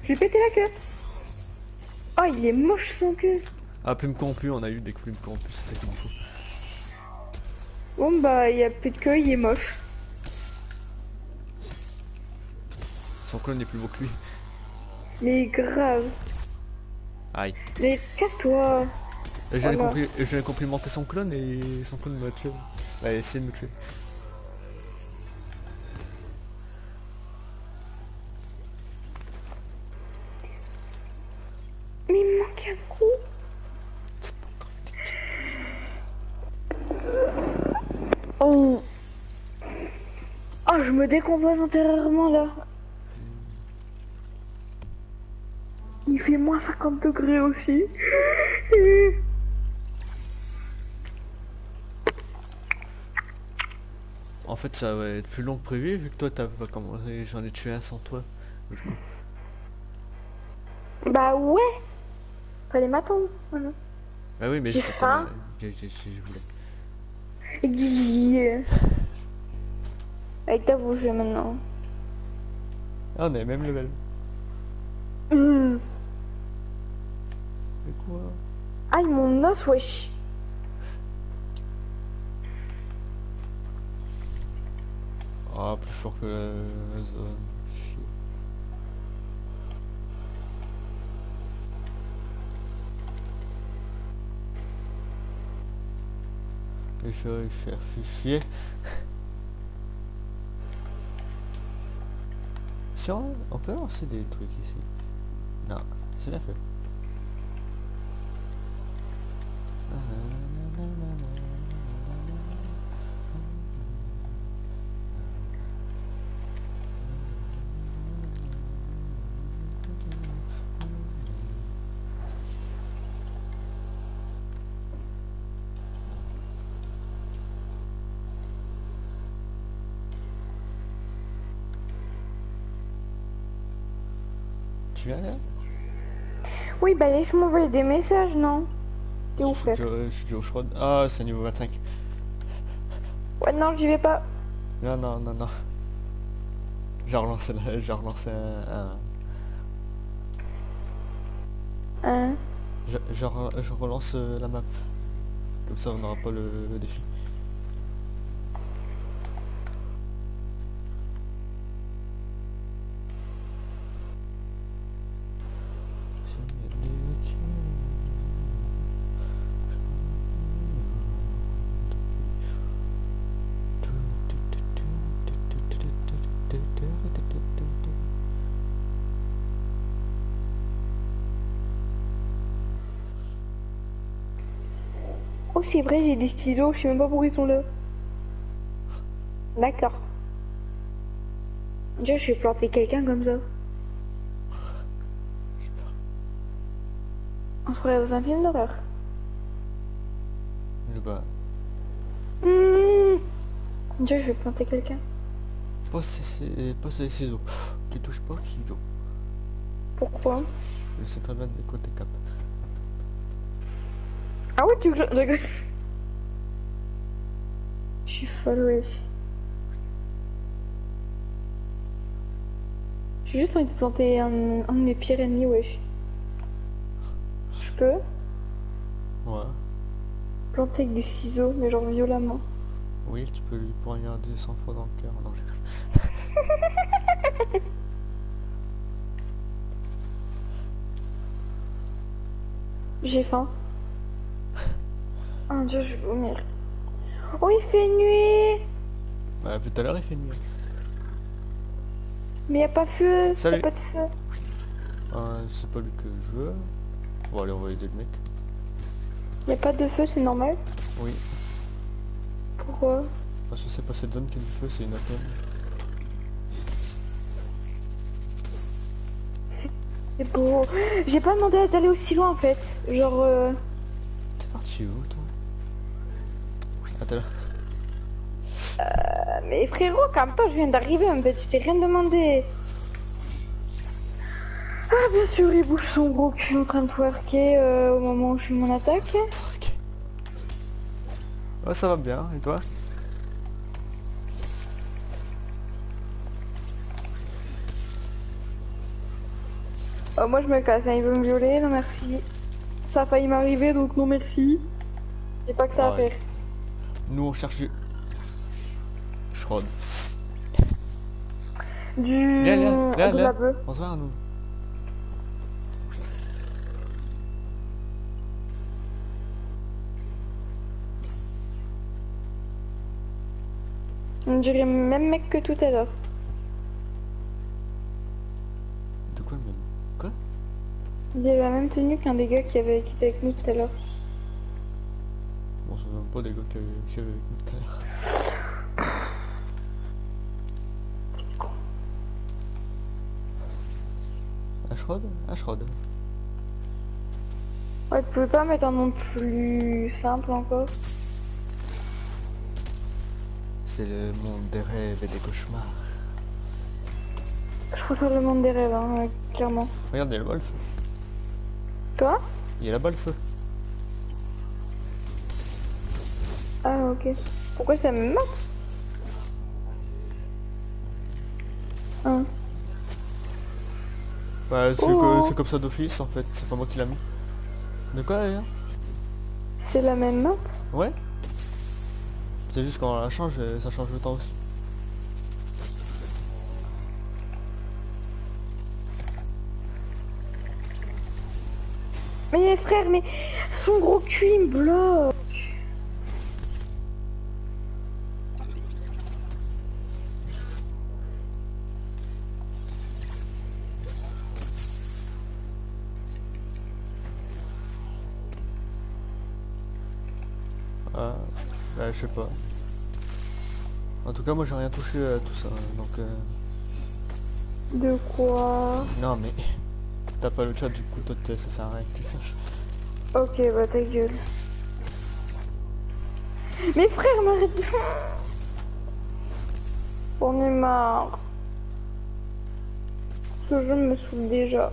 J'ai pété la queue. Oh, il est moche son queue. Ah plume corrompue, on a eu des plumes corrompues, c'est ça qu'il nous faut. Bon, bah, il y a plus de queue, il est moche. Son clone est plus beau que lui. Mais grave. Aïe. Mais casse-toi. Et J'allais Voilà. compli- j'allais complimenter son clone et son clone m'a tué. A essayé de me tuer. Intérieurement là. Il fait moins 50 degrés aussi. En fait ça va être plus long que prévu vu que toi t'as pas commencé, j'en ai tué un sans toi. Bah ouais. Fallait m'attendre. Voilà. Bah oui mais J'ai je- faim. je voulais. Yeah. Avec ta bouche maintenant. Ah on est même level. Hum. Mais quoi? Aïe mon os wesh. Ah plus fort que la, la zone. Chier. Il faut faire fifier. On, peut lancer des trucs ici. Non, c'est bien fait. Tu là Oui bah laisse-moi envoyer des messages non? T'es où frère? suis je suis déjà au Shrod. Ah, c'est niveau 25. Ouais non j'y vais pas. Non, non, non, non. J'ai relancé, la- j'ai relancé un... un- Hein Je, je re- je relance euh, la map. Comme ça, on n'aura pas le, le défi. C'est vrai j'ai des ciseaux, je sais même pas pourquoi ils sont là. D'accord. Déjà je vais planter quelqu'un comme ça. On se croirait dans un film d'horreur. Le gars, Mmh. Déjà je vais planter quelqu'un. ces- pose les ciseaux. Tu touches pas aux ciseaux. Pourquoi? Je sais très bien de quoi t'es cap. Ah ouais tu rigoles. Je suis folle wesh. J'ai juste envie de planter un, un de mes pires ennemis wesh. Je peux? Ouais. planté avec du ciseau, mais genre violemment. Oui, tu peux lui poignarder 100 fois dans le cœur. Non, J'ai faim. Oh dieu, je vais vomir. Oh, il fait nuit Bah, tout à l'heure, il fait nuit. Mais y a pas feu, y a pas de feu. Euh, c'est pas lui que je veux. Bon, allez, on va aider le mec. Y a pas de feu, c'est normal Oui, Pourquoi? Parce que c'est pas cette zone qui a du feu, c'est une autre. C'est beau. J'ai pas demandé d'aller aussi loin en fait. Genre, euh... T'es parti où, toi? Attends, euh, Mais frérot, quand même pas, je viens d'arriver en fait, je t'ai rien demandé. Ah, bien sûr, il bouge son gros cul en train de twerker euh, au moment où je fais mon attaque. Ouais, ça va bien, et toi? Euh, moi, je me casse, hein, il veut me violer, non merci. Ça a failli m'arriver, donc non merci. J'ai pas que ça à faire. Nous, on cherche du... Schrod. Du... La bœuf. On se va, nous. On dirait le même mec que tout à l'heure. De quoi le même Quoi? Il avait la même tenue qu'un des gars qui, avait, qui était avec nous tout à l'heure. C'est même pas des gars avec nous tout à l'heure. Ashrod? Ashrod. Ouais, tu pouvais pas mettre un nom plus simple encore? C'est le monde des rêves et des cauchemars. Je préfère le monde des rêves, hein, clairement. Regarde, il y a là-bas le feu. Toi? Il y a là-bas le feu. Ah, ok. Pourquoi ça me mate Hein. Bah, c'est Oh. c'est comme ça d'office en fait, c'est pas moi qui l'a mis. De quoi d'ailleurs C'est la même map Ouais C'est juste quand on la change, euh, ça change le temps aussi. Mais frère, mais son gros cul il me bloque. Je sais pas. En tout cas, moi j'ai rien touché à tout ça, donc euh, De quoi? Non mais *laughs* t'as pas le chat du coup, toi ça sert à rien que tu saches. Ok, bah ta gueule. Mais frère, m'arrête. On est marre. Ce jeu me saoule déjà.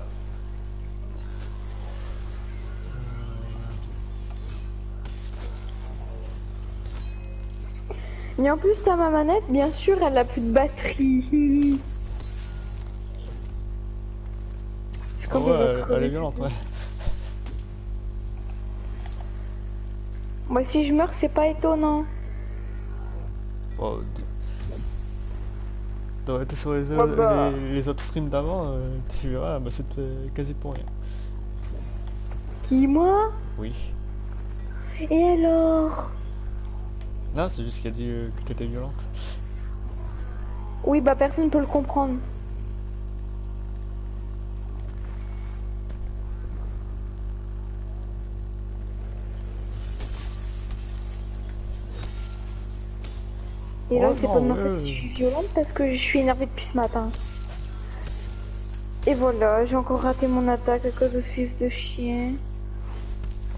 Mais en plus, t'as ma manette, bien sûr, elle a plus de batterie. Je crois ouais, elle, est violente, ouais. Moi, si je meurs, c'est pas étonnant. D- T'aurais été sur les, bah. les, les autres streams d'avant, euh, tu verras, bah c'était quasi pour rien. Qui, moi? Oui. Et alors? Non, c'est juste qu'il a dit euh, que t'étais violente. Oui, bah personne peut le comprendre. Et là, Oh c'est pas de ma faute ouais. si je suis violente parce que je suis énervée depuis ce matin. Et voilà, j'ai encore raté mon attaque à cause de ce fils de chien.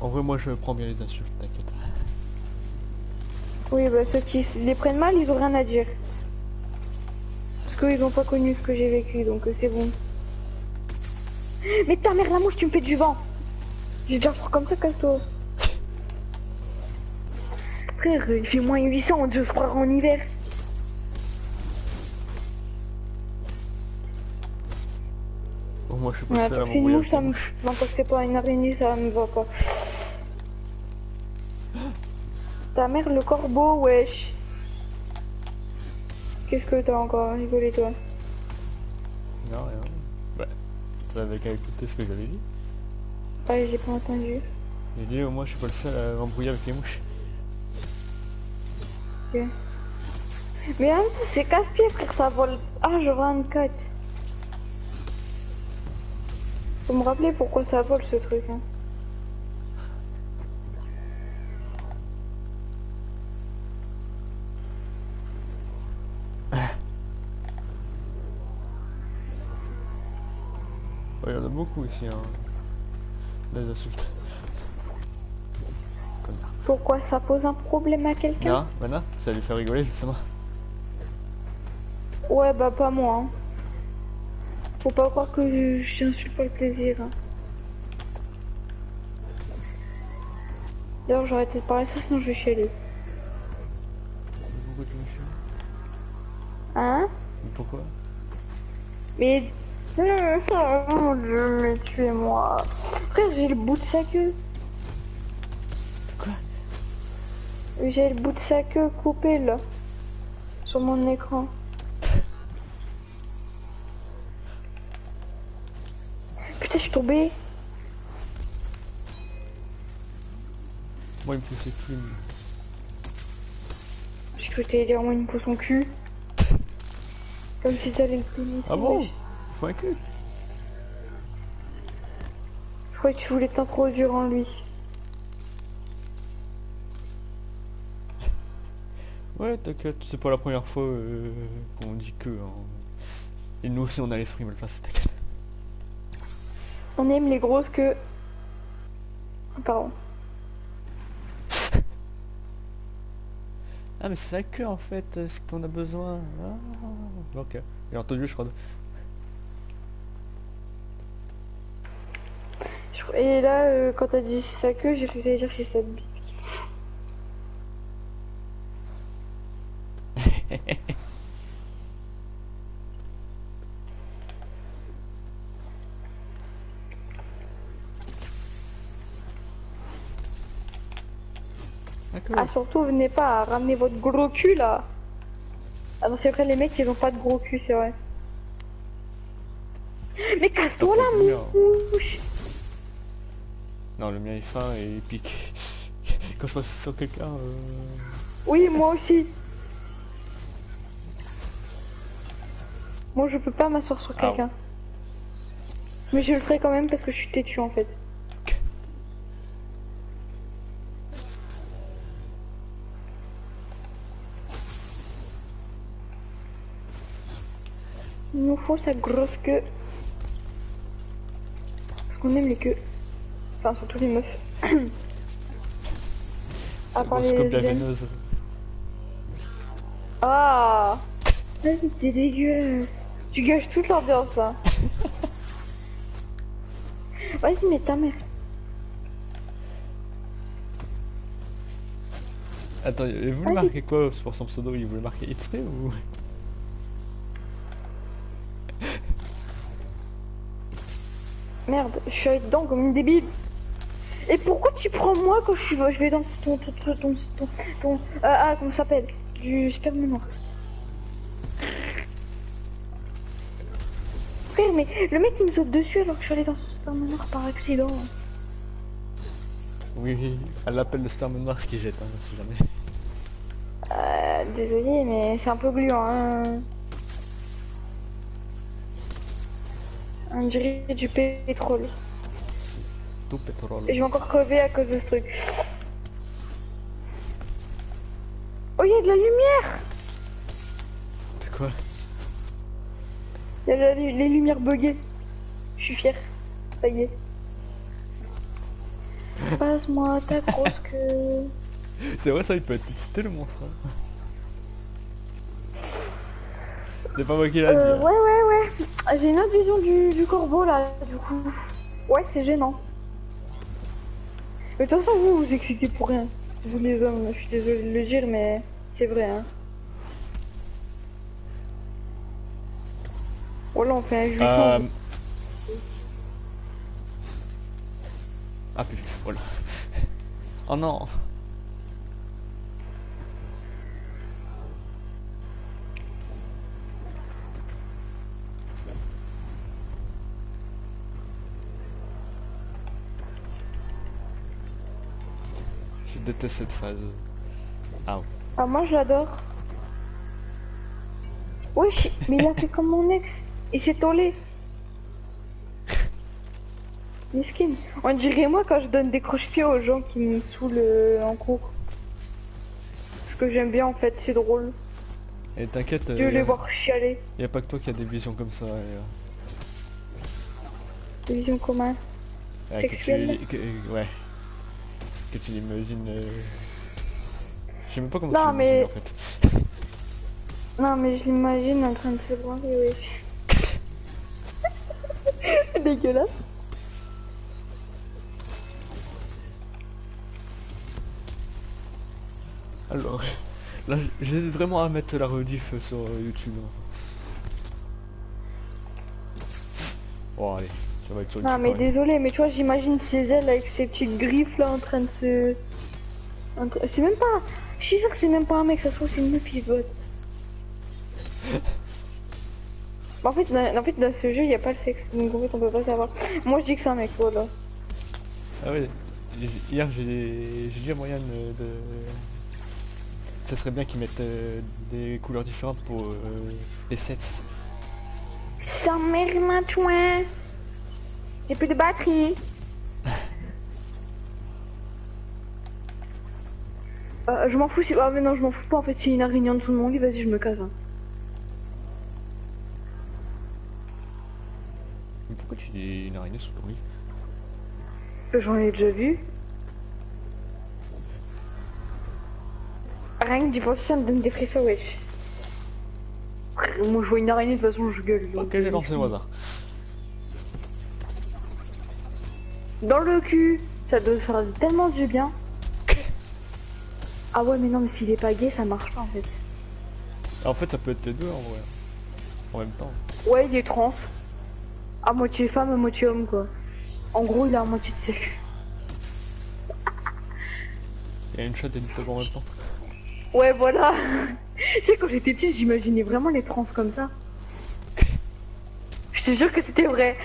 En vrai, moi je prends bien les insultes. Oui, bah ceux qui les prennent mal, ils ont rien à dire. Parce qu'ils ont pas connu ce que j'ai vécu, donc euh, c'est bon. Mais ta mère la mouche, tu me fais du vent. J'ai déjà froid comme ça, casse-toi. Frère, il fait moins 800, on se croire en hiver. Bon, moi je suis pas Ouais, seul à mouche, avec ça me... Non, que c'est pas une araignée, ça me va pas. Ta mère, le corbeau, wesh. Qu'est-ce que t'as encore rigolé, toi Non, rien. Bah, t'avais qu'à écouter ce que j'avais dit. Ouais, j'ai pas entendu. J'ai dit, au moins, je suis pas le seul à m'embrouiller avec les mouches. Ok. Mais en c'est casse-pied, frère, ça vole H24. Faut me rappeler pourquoi ça vole ce truc. Hein. Beaucoup ici, hein. Des insultes. Connard. Pourquoi ça pose un problème à quelqu'un? Non, maintenant, ça lui fait rigoler, justement. Ouais, bah pas moi. hein. Faut pas croire que je- j'insulte pas le plaisir. hein. D'ailleurs, j'aurais été de parler ça, sinon je vais chialer. Pourquoi tu me Hein? Pourquoi? Mais... Oh mon dieu, mais tuez-moi. Frère, j'ai le bout de sa queue. Quoi? J'ai le bout de sa queue coupé, là. Sur mon écran. Putain, je suis tombée. Moi, il me fait ses plumes. J'ai cru que t'allais dire, moi, il me pose son cul. Comme si t'allais me punir. Ah bon? Je croyais que tu voulais t'introduire en lui. Ouais, t'inquiète, c'est pas la première fois euh, qu'on dit que. hein. Et nous aussi, on a l'esprit mal placé, t'inquiète. On aime les grosses que... Pardon. Ah, mais c'est ça que en fait, euh, ce qu'on a besoin. Ah, ok. J'ai entendu, je crois. Et là, euh, quand t'as dit sa queue, j'ai t'allais dire que c'est sa bite. Ah, surtout, venez pas à ramener votre gros cul là. Ah non, c'est vrai, les mecs ils ont pas de gros cul, c'est vrai. Mais casse-toi bien. mouche Non, le mien est fin et il pique. Quand je passe sur quelqu'un, euh... Oui, moi aussi. Moi, je peux pas m'asseoir sur Ah quelqu'un. Mais je le ferai quand même parce que je suis têtu en fait. Il nous faut sa grosse queue. Parce qu'on aime les queues. Enfin, surtout les meufs. *coughs* La lesbiennes. veineuse. Ah Vas-y, t'es dégueulasse. Tu gâches toute l'ambiance là. *laughs* Vas-y, mais ta mère. Attends, il voulait marquer quoi pour son pseudo? Il voulait marquer XP ou? Merde, je suis dedans comme une débile. Et pourquoi tu prends moi quand je, suis, je vais dans ton. ton. ton. ton. ton, ton- ah, ah, comment ça s'appelle? Du sperme noir. Frère, mais le mec il me saute dessus alors que je suis allée dans son sperme noir par accident. Oui, oui, elle l'appelle le sperme noir qui jette, hein, si jamais. Euh, désolé, mais c'est un peu gluant. Hein. On dirait du pétrole. Tout pétrole. Et je vais encore crever à cause de ce truc. Oh, il y a de la lumière C'est quoi Il y a la- les lumières buggées. Je suis fier. Ça y est. Passe-moi ta grosse *laughs* queue. C'est vrai, ça, il peut être excité le monstre. hein. C'est pas moi qui l'a dit. Euh, hein. ouais, ouais, ouais. J'ai une autre vision du, du corbeau là, du coup. Ouais, c'est gênant. Mais de toute façon, vous vous excitez pour rien. Vous les hommes, je suis désolée de le dire, mais c'est vrai, hein. Voilà, on fait un. Euh... Ah putain, voilà. Oh non déteste cette phase. Ah ouais. Ah, moi, je l'adore. Wesh, mais il a fait comme mon ex. Il s'est tollé. *laughs* Miskin. On dirait moi quand je donne des croche-pieds aux gens qui me saoulent euh, en cours. Ce que j'aime bien en fait, c'est drôle. Et t'inquiète, De les voir chialer. y a pas que toi qui a des visions comme ça. et, euh, Des visions communes. ouais, que tu, Sexuelles. que- euh, ouais. Que tu l'imagines. euh, Je sais même pas comment Non, tu mais- l'imagines en fait. *laughs* Non mais je l'imagine en train de se branler, wesh. *laughs* c'est dégueulasse. Alors, *laughs* là, j'hésite vraiment à mettre la rediff sur euh, YouTube. hein. Bon, allez, ça va être Non mais désolé, mais tu vois, j'imagine ses ailes avec ses petites griffes là en train de se... C'est même pas... Je suis sûr que c'est même pas un mec, ça se trouve c'est une meuf qui se botte. *laughs* Bah, en fait, dans, en fait, dans ce jeu, il n'y a pas le sexe, donc en fait, on peut pas savoir. Moi, je dis que c'est un mec, voilà. Ah ouais, hier j'ai j'ai dit à Moyenne euh, de... Ça serait bien qu'ils mettent euh, des couleurs différentes pour euh, les sets. Sa mère m'a. J'ai plus de batterie. *laughs* Euh, je m'en fous si... Ah mais non, je m'en fous pas en fait, c'est une araignée en dessous de mon lit, vas-y, je me casse. hein. Mais pourquoi tu dis une araignée sous ton lit? J'en ai déjà vu. Rien que d'y penser, ça me donne des frissons, wesh. Moi, je vois une araignée, de toute façon, je gueule. Ok, j'ai euh, lancé au hasard. Dans le cul, ça doit faire tellement du bien. Ah ouais, mais non, mais s'il est pas gay, ça marche pas en fait. En fait, ça peut être les deux en vrai. En même temps. Ouais, il est trans. À moitié femme, à moitié homme, quoi. En gros, il a à moitié de sexe. Il y a une chatte et une taupe en même temps. Ouais, voilà. *laughs* tu sais, quand j'étais petite, j'imaginais vraiment les trans comme ça. Je te jure que c'était vrai.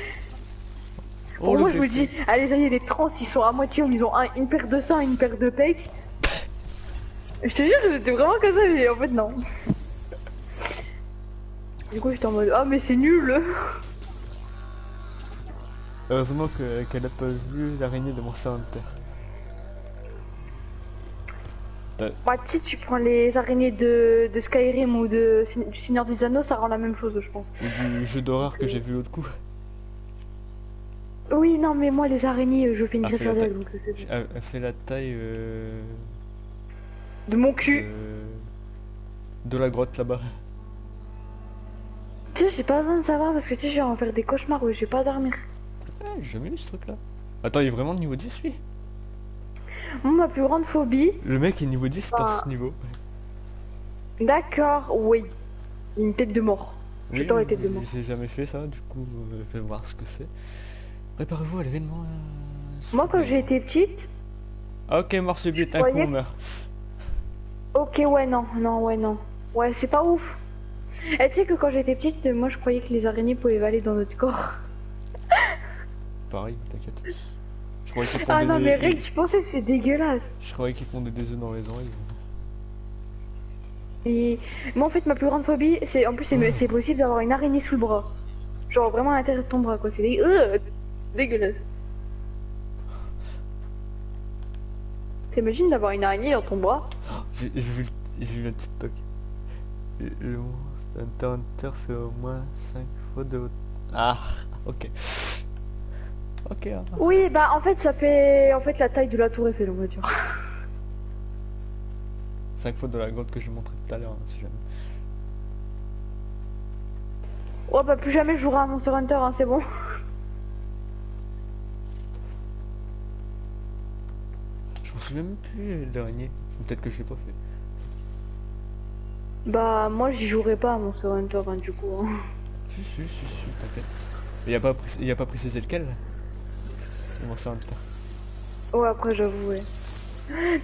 Oh, moi, je me dis, allez, ça y est, les trans, ils sont à moitié ils ont un- une paire de seins, une paire de pecs. Je te jure, c'était vraiment comme ça, mais en fait, non. Du coup, j'étais en mode, ah, mais c'est nul. Heureusement que- qu'elle a pas vu l'araignée de Monster Hunter. Bah, tu sais, tu prends les araignées de, de Skyrim ou de, du Seigneur des Anneaux, ça rend la même chose, je pense. Ou du jeu d'horreur que j'ai vu l'autre coup. Oui, non, mais moi, les araignées, je fais une Ah, la d'ailes, taille. donc euh, bon. Elle, elle fait la taille euh, De mon cul. de, de la grotte là-bas. Tu sais, j'ai pas besoin de savoir parce que tu sais, je vais en faire des cauchemars, ouais, je vais pas dormir. Ah, j'ai jamais vu ce truc là. Attends, il est vraiment niveau 10 lui? Moi, ma plus grande phobie, Le mec est niveau 10 dans Ah. ce niveau. d'accord, oui. Une tête de mort. Mort. J'ai jamais fait ça, du coup, euh, je vais voir ce que c'est. Préparez-vous à l'événement. euh, Moi, quand été petite, Ok, mort subite, un Voyez coup on meurt. ok, ouais, non, non, ouais, non. Ouais, c'est pas ouf. Et tu sais que quand j'étais petite, euh, moi, je croyais que les araignées pouvaient aller dans notre corps. Pareil, t'inquiète. Je croyais qu'ils Ah non, des- mais Rick, je pensais que c'est dégueulasse. Je croyais qu'ils pondaient des œufs dans les oreilles. Et moi, en fait, ma plus grande phobie, c'est en plus, c'est possible d'avoir une araignée sous le bras. Genre vraiment à l'intérieur de ton bras, quoi. C'est dé- euh, dégueulasse. T'imagines d'avoir une araignée dans ton bras? J'ai vu, vu le TikTok. Le monstre Hunter fait au moins 5 fois de haute. Ah, ok. Ok. hein. Oui, bah en fait, ça fait en fait la taille de la tour Eiffel, va dire. *laughs* 5 fois de la grotte que je montrais tout à l'heure, hein, si jamais. Oh bah plus jamais je jouerai à Monster Hunter, hein, c'est bon. *laughs* Je m'en souviens même plus euh, de l'araignée. Ou Peut-être que je l'ai pas fait. Bah moi j'y jouerai pas à Monster Hunter, hein, du coup. hein. Si, si, si, si, t'inquiète. Il a pas, il a pas précisé lequel Le Monster Hunter. Ouais, après j'avoue, ouais.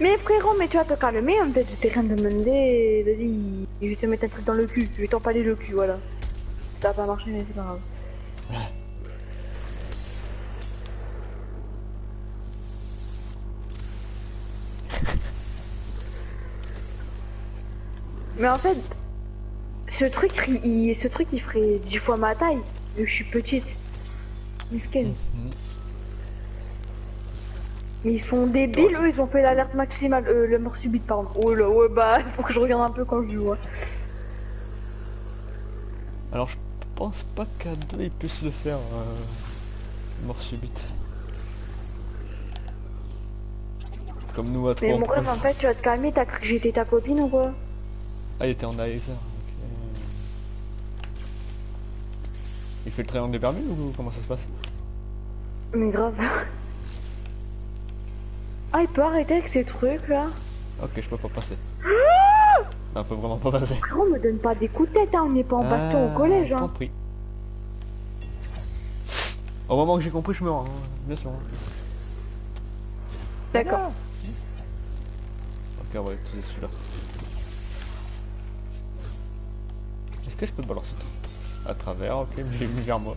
Mais frérot, mais tu vas te calmer, hein, peut-être je t'ai rien demandé. Vas-y, je vais te mettre un truc dans le cul, je vais t'empaler le cul, voilà. Ça va pas marcher, mais c'est pas grave. Mais en fait, ce truc, il, ce truc, il ferait 10 fois ma taille, vu que je suis petite. Miskin. Mais ils sont débiles, eux, ils ont fait l'alerte maximale, euh, le mort subite, pardon. Oh là, ouais, bah, *laughs* faut que je regarde un peu quand je joue. hein. Alors je pense pas qu'à deux ils puissent le faire. euh, mort subite. Comme nous à trois. Mais on mon rêve, en fait, tu vas te calmer, t'as cru que j'étais ta copine ou quoi? Ah il était en ok. Il fait le triangle des Bermudes ou comment ça se passe? Mais grave. Ah, il peut arrêter avec ces trucs là Ok je peux pas passer. On peut vraiment pas passer. Frérot, me donne pas des coups de tête, hein, on n'est pas en baston au Ah, collège. Hein. Compris. Au moment que j'ai compris je meurs, hein, bien sûr. D'accord. Ok on va utiliser celui-là. Est-ce que je peux le balancer À travers, ok, mais *laughs* vers moi.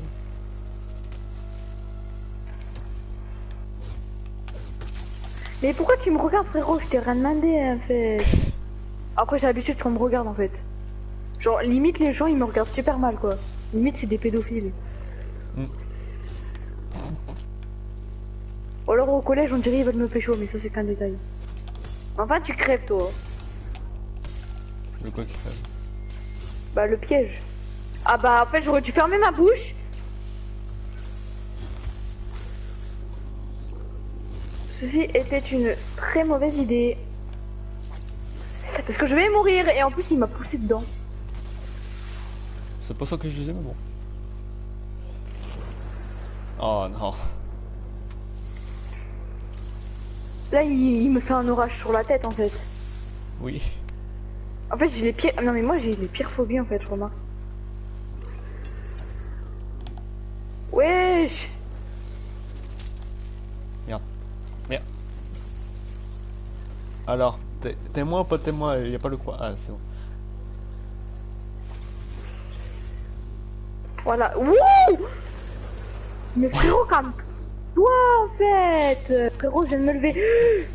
Mais pourquoi tu me regardes, frérot? Je t'ai rien demandé, en fait. Après, j'ai l'habitude qu'on me regarde, en fait? Genre, limite, les gens, ils me regardent super mal, quoi. Limite, c'est des pédophiles. Mm. Ou alors, au collège, on dirait ils veulent me pécho, mais ça, c'est qu'un détail. Enfin, tu crèves, toi. Le quoi qu'il fait Bah, le piège. Ah bah, en fait, j'aurais dû fermer ma bouche. Ceci était une très mauvaise idée. Parce que je vais mourir, et en plus, il m'a poussé dedans. C'est pas ça que je disais, mais bon. Oh non. Là, il, il me fait un orage sur la tête, en fait. Oui. En fait, j'ai les pires... Non, mais moi, j'ai les pires phobies, en fait, remarque. Wesh Merde. Merde. Alors, t'es témoin ou pas témoin Il y a pas le quoi? Ah, c'est bon. Voilà. Wouh Mais frérot, calme-toi, en fait Frérot, je viens de me lever.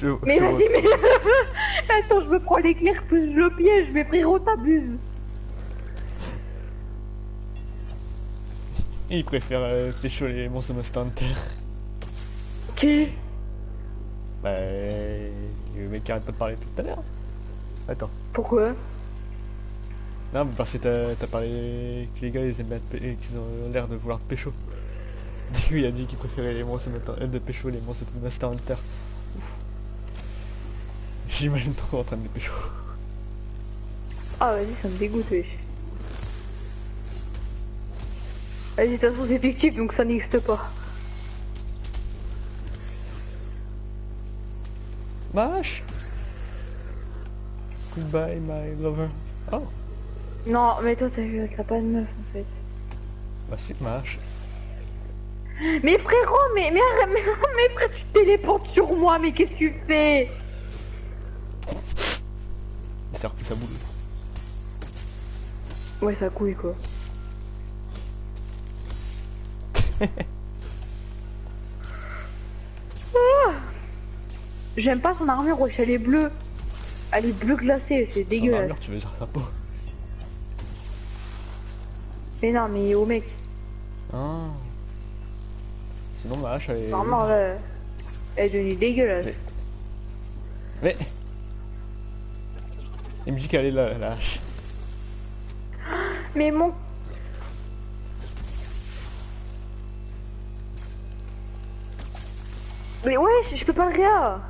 Je te. je Mais vas-y, mais... *laughs* Attends, je me prends l'éclair, plus je le piège, mais frérot, t'abuses. Il préfère euh, pécho les monstres de Hunter. Qui Bah. Le mec qui arrête pas de parler depuis tout à l'heure. Attends. Pourquoi? Non, mais parce que t'as parlé que les gars ils aiment bien qu'ils ont l'air de vouloir pécho. *laughs* Du coup, il a dit qu'il préférait les monstres de, euh, de pécho les monstres de Monster Hunter. J'imagine trop en train de les pécho. Ah, vas-y, ça me dégoûte, wesh. Vas-y, de toute façon, c'est fictif, donc ça n'existe pas. Mash Goodbye my lover. Oh, Non, mais toi, t'as pas de meuf, en fait. bah si, Mash. Mais frérot, mais, mais, arrête, mais, mais frère, tu te téléportes sur moi, mais qu'est-ce que tu fais? Il sert plus sa boule. Ouais, ça couille, quoi. Ah *laughs* J'aime pas son armure, wesh, elle est bleue. Elle est bleue glacée, c'est dégueulasse. armure, tu veux dire sa peau. Mais non, mais au mec, Ah. Sinon, ma hache, elle est... vraiment, elle est devenue dégueulasse. Mais- Mais... Il me dit qu'elle est là, la hache. Mais mon... Mais ouais, je peux pas réa.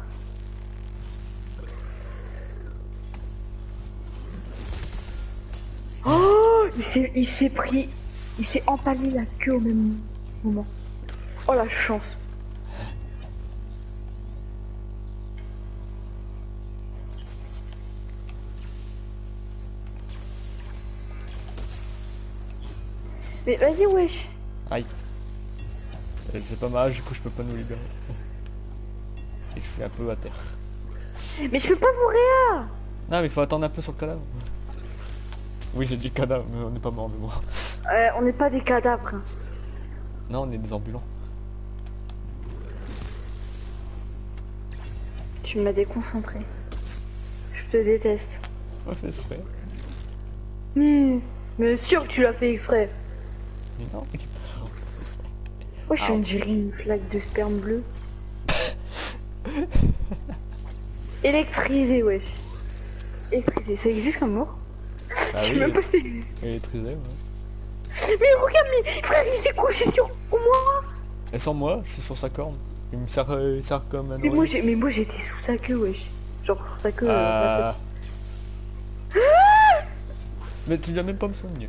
Oh, il s'est pris, il s'est empalé la queue au même moment. Oh la chance. Mais vas-y wesh. Aïe. Euh, C'est pas ma hache, du coup, je peux pas nous libérer. Et je suis un peu à terre. Mais je peux pas vous réa. Non, mais il faut attendre un peu sur le cadavre. Oui, j'ai dit cadavre, mais on n'est pas mort de moi. Euh, on n'est pas des cadavres. hein. Non, on est des ambulants. Tu m'as déconcentré. Je te déteste. Ouais, fait exprès. Hmm, mais sûr que tu l'as fait exprès. Mais non, mec. Ouais, je Ah. on dirait une flaque de sperme bleu. Électrisé, wesh. Électrisé, ça existe comme mot Ah Je sais oui, même pas si ça existe. électrisé, ouais. Mais regarde, mais frère, il s'est couché sur moi Et sans moi, c'est sur sa corne. Il me sert, euh, il sert comme un Mais moi, mais moi j'étais sous sa queue, wesh. Genre sous sa queue. euh, Ah. Mais tu viens même pas me soigner.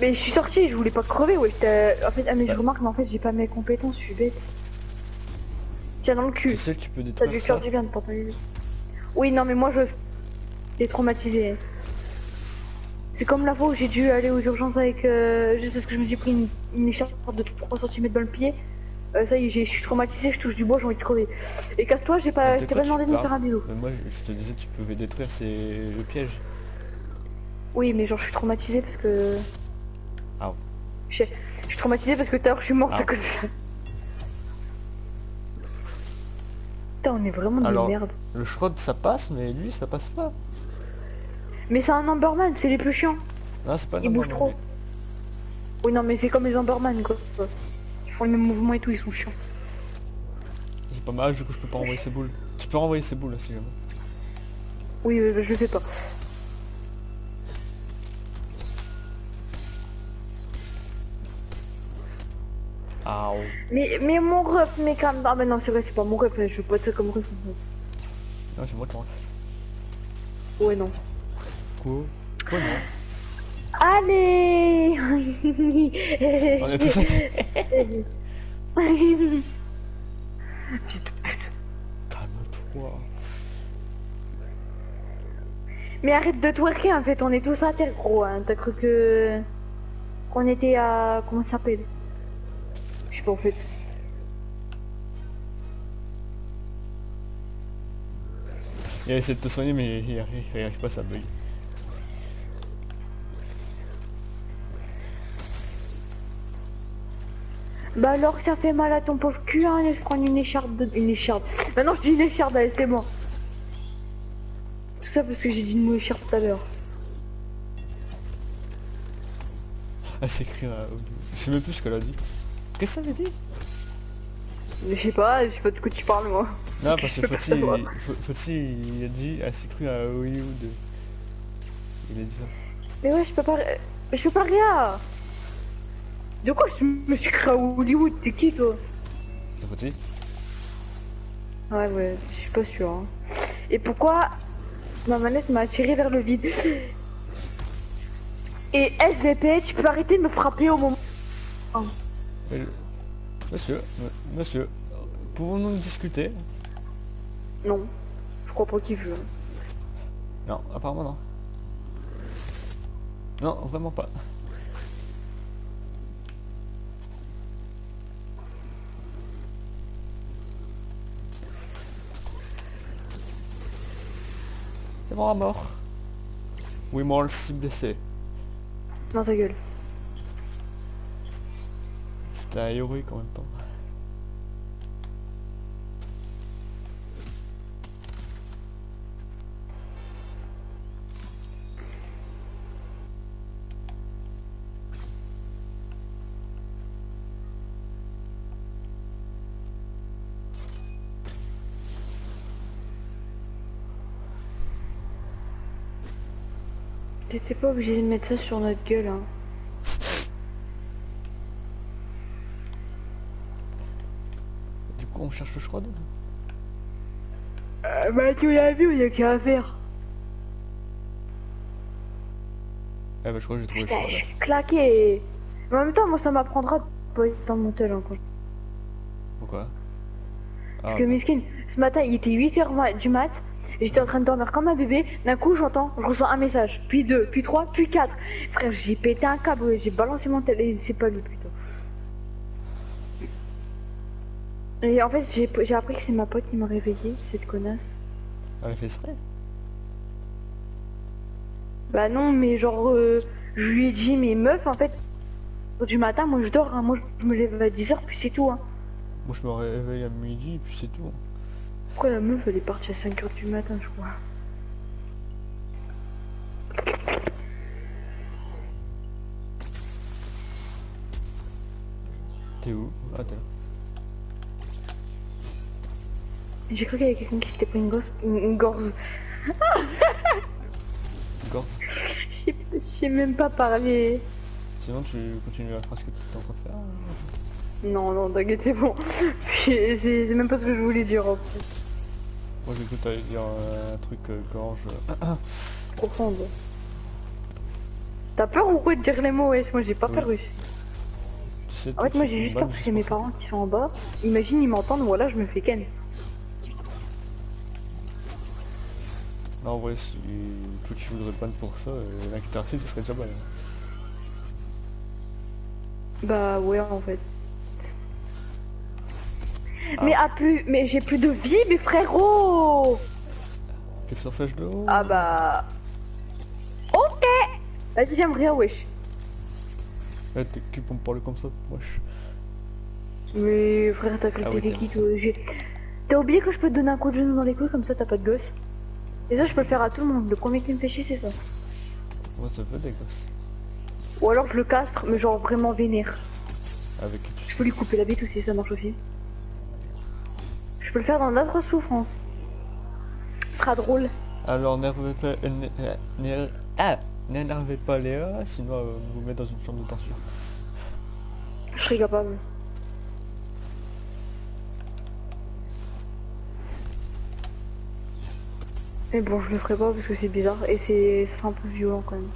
Mais je suis sorti, je voulais pas crever, wesh. t'as- En fait, ah, mais je remarque, mais en fait, j'ai pas mes compétences, je suis bête. Tiens, dans le Tu cul. sais que tu peux détruire dû ça faire du bien de pas. Oui, non, mais moi, je. J'ai traumatisé. C'est comme la fois où j'ai dû aller aux urgences avec. euh, juste parce que je me suis pris une, une écharpe de 3 cm dans le pied. Euh, ça y est, je suis traumatisé, je touche du bois, j'ai envie de crever. Et casse-toi, j'ai pas, quoi pas demandé tu de me faire un bisou. Mais moi, je te disais, tu pouvais détruire c'est le piège. Oui, mais genre, je suis traumatisé parce que. Ah. Je je suis traumatisé parce que tout à l'heure, je suis morte Ah. à cause de ça. Putain, on est vraiment Alors- des merdes. Le Shrod, ça passe, mais lui, ça passe pas. Mais c'est un Amberman, c'est les plus chiants. Non, c'est pas Il bouge normal, trop. mais- Oui, non, mais c'est comme les Amberman, quoi. Ils font les mêmes mouvements et tout, ils sont chiants. C'est pas mal, du coup, je peux pas envoyer ses boules. Tu peux renvoyer ses boules, si jamais. Oui, euh, je le fais pas. Ah, oh. Mais, mais mon ref, mais quand même. Ah, bah non, c'est vrai, c'est pas mon ref, je veux pas être comme ref. Non, c'est moi qui en Ouais, non. Quoi? Quoi, non? Allez On est tous Fils de pute. Calme-toi. Mais arrête de twerker, en fait, on est tous à terre, gros. Hein. T'as cru que. qu'on était à. Comment ça s'appelle? En fait. Il a essayé de te soigner, mais il arrive, il arrive pas, ça bug. Bah alors, ça fait mal à ton pauvre cul, hein, laisse prendre une écharpe de... Une écharpe. Maintenant, je dis une écharpe, allez, c'est bon. Tout ça parce que j'ai dit une mot écharpe tout à l'heure. Elle s'écrit à... Je sais même plus ce qu'elle a dit. Qu'est-ce que ça veut dire je sais pas, je sais pas de quoi tu parles, moi. Non, *laughs* parce que Foti, Foti, il a dit, elle s'est cru à Hollywood. Il a dit ça. Mais ouais, je peux pas... Je peux pas rien De quoi je me suis créé à Hollywood? T'es qui, toi? C'est Foti Ouais, ouais, je suis pas sûr. hein. Et pourquoi ma manette m'a attiré vers le vide? Et SVP, tu peux arrêter de me frapper au moment... Monsieur, monsieur, pouvons-nous discuter? Non, je crois pas qu'il veut. Non, apparemment non. Non, vraiment pas. C'est bon à mort. Oui, moi, le blessé. Non, ta gueule. C'était héroïque en même temps. T'étais pas obligé de mettre ça sur notre gueule, hein. Du coup, on cherche le Shrod Euh, bah, tu l'as vu, il y a qu'à faire. Eh bah, je crois que j'ai trouvé le Putain, je suis claqué. Mais en même temps, moi, ça m'apprendra de pas être dans mon tel, hein, quand je- Pourquoi? Ah, Parce que Miskin, ce matin, il était 8h du mat. J'étais en train de dormir comme un bébé. D'un coup, j'entends, je reçois un message. Puis deux, puis trois, puis quatre. Frère, j'ai pété un câble, j'ai balancé mon tel. Et c'est pas lui, putain. Et en fait, j'ai appris que c'est ma pote qui m'a réveillé, cette connasse. Elle fait exprès Bah non, mais genre, euh, je lui ai dit, mais meuf, en fait, du matin, moi je dors, hein. moi je me lève à 10h, puis c'est tout. Hein. Moi je me réveille à midi, puis c'est tout. Pourquoi la meuf, elle est partie à 5h du matin, je crois? T'es où? Ah. J'ai cru qu'il y avait quelqu'un qui s'était pris une gosse, une, une gorge. D'accord. Je sais- même pas parler. Sinon, tu continues la phrase que tu étais en train de faire. Non, non, t'inquiète, c'est bon. C'est c'est même pas ce que je voulais dire en fait. Moi, j'ai cru que t'allais dire euh, un truc euh, gorge. euh, *clears throat* Profonde. T'as peur ou quoi de dire les mots, wesh? Moi j'ai pas Oui. peur, wesh. En fait, moi c'est j'ai juste peur que mes pour ça. parents qui sont en bas, imagine ils m'entendent, voilà, je me fais ken. Non, en vrai, si toi tu voudrais ban pour ça, euh, qui reçu, ce serait déjà mal. Bah ouais, en fait. Ah. Mais, ah, plus, mais j'ai plus de vie, mes frérots Tu fais sur flèche de haut? Ah bah... Ok Vas-y, viens me rire, wesh. Ouais, t'es qui pour me parler comme ça Wesh? Mais frère, t'as Ah que ouais, qui dit toi J'ai- T'as oublié que je peux te donner un coup de genou dans les couilles, comme ça t'as pas de gosse? Et ça, je peux le faire à tout le monde. Le premier qui me fait chier, c'est ça. Moi, ça fait des gosses? Ou alors je le castre, mais genre vraiment vénère. Avec qui tu Je peux lui couper la bite aussi, ça marche aussi. Je peux le faire dans d'autres souffrances. Ce sera drôle. Alors, n'énervez pas. euh, euh, Ah pas Léa, sinon euh, vous met dans une chambre de torture. Je serai capable. Mais bon, je le ferai pas parce que c'est bizarre et c'est un peu violent quand même.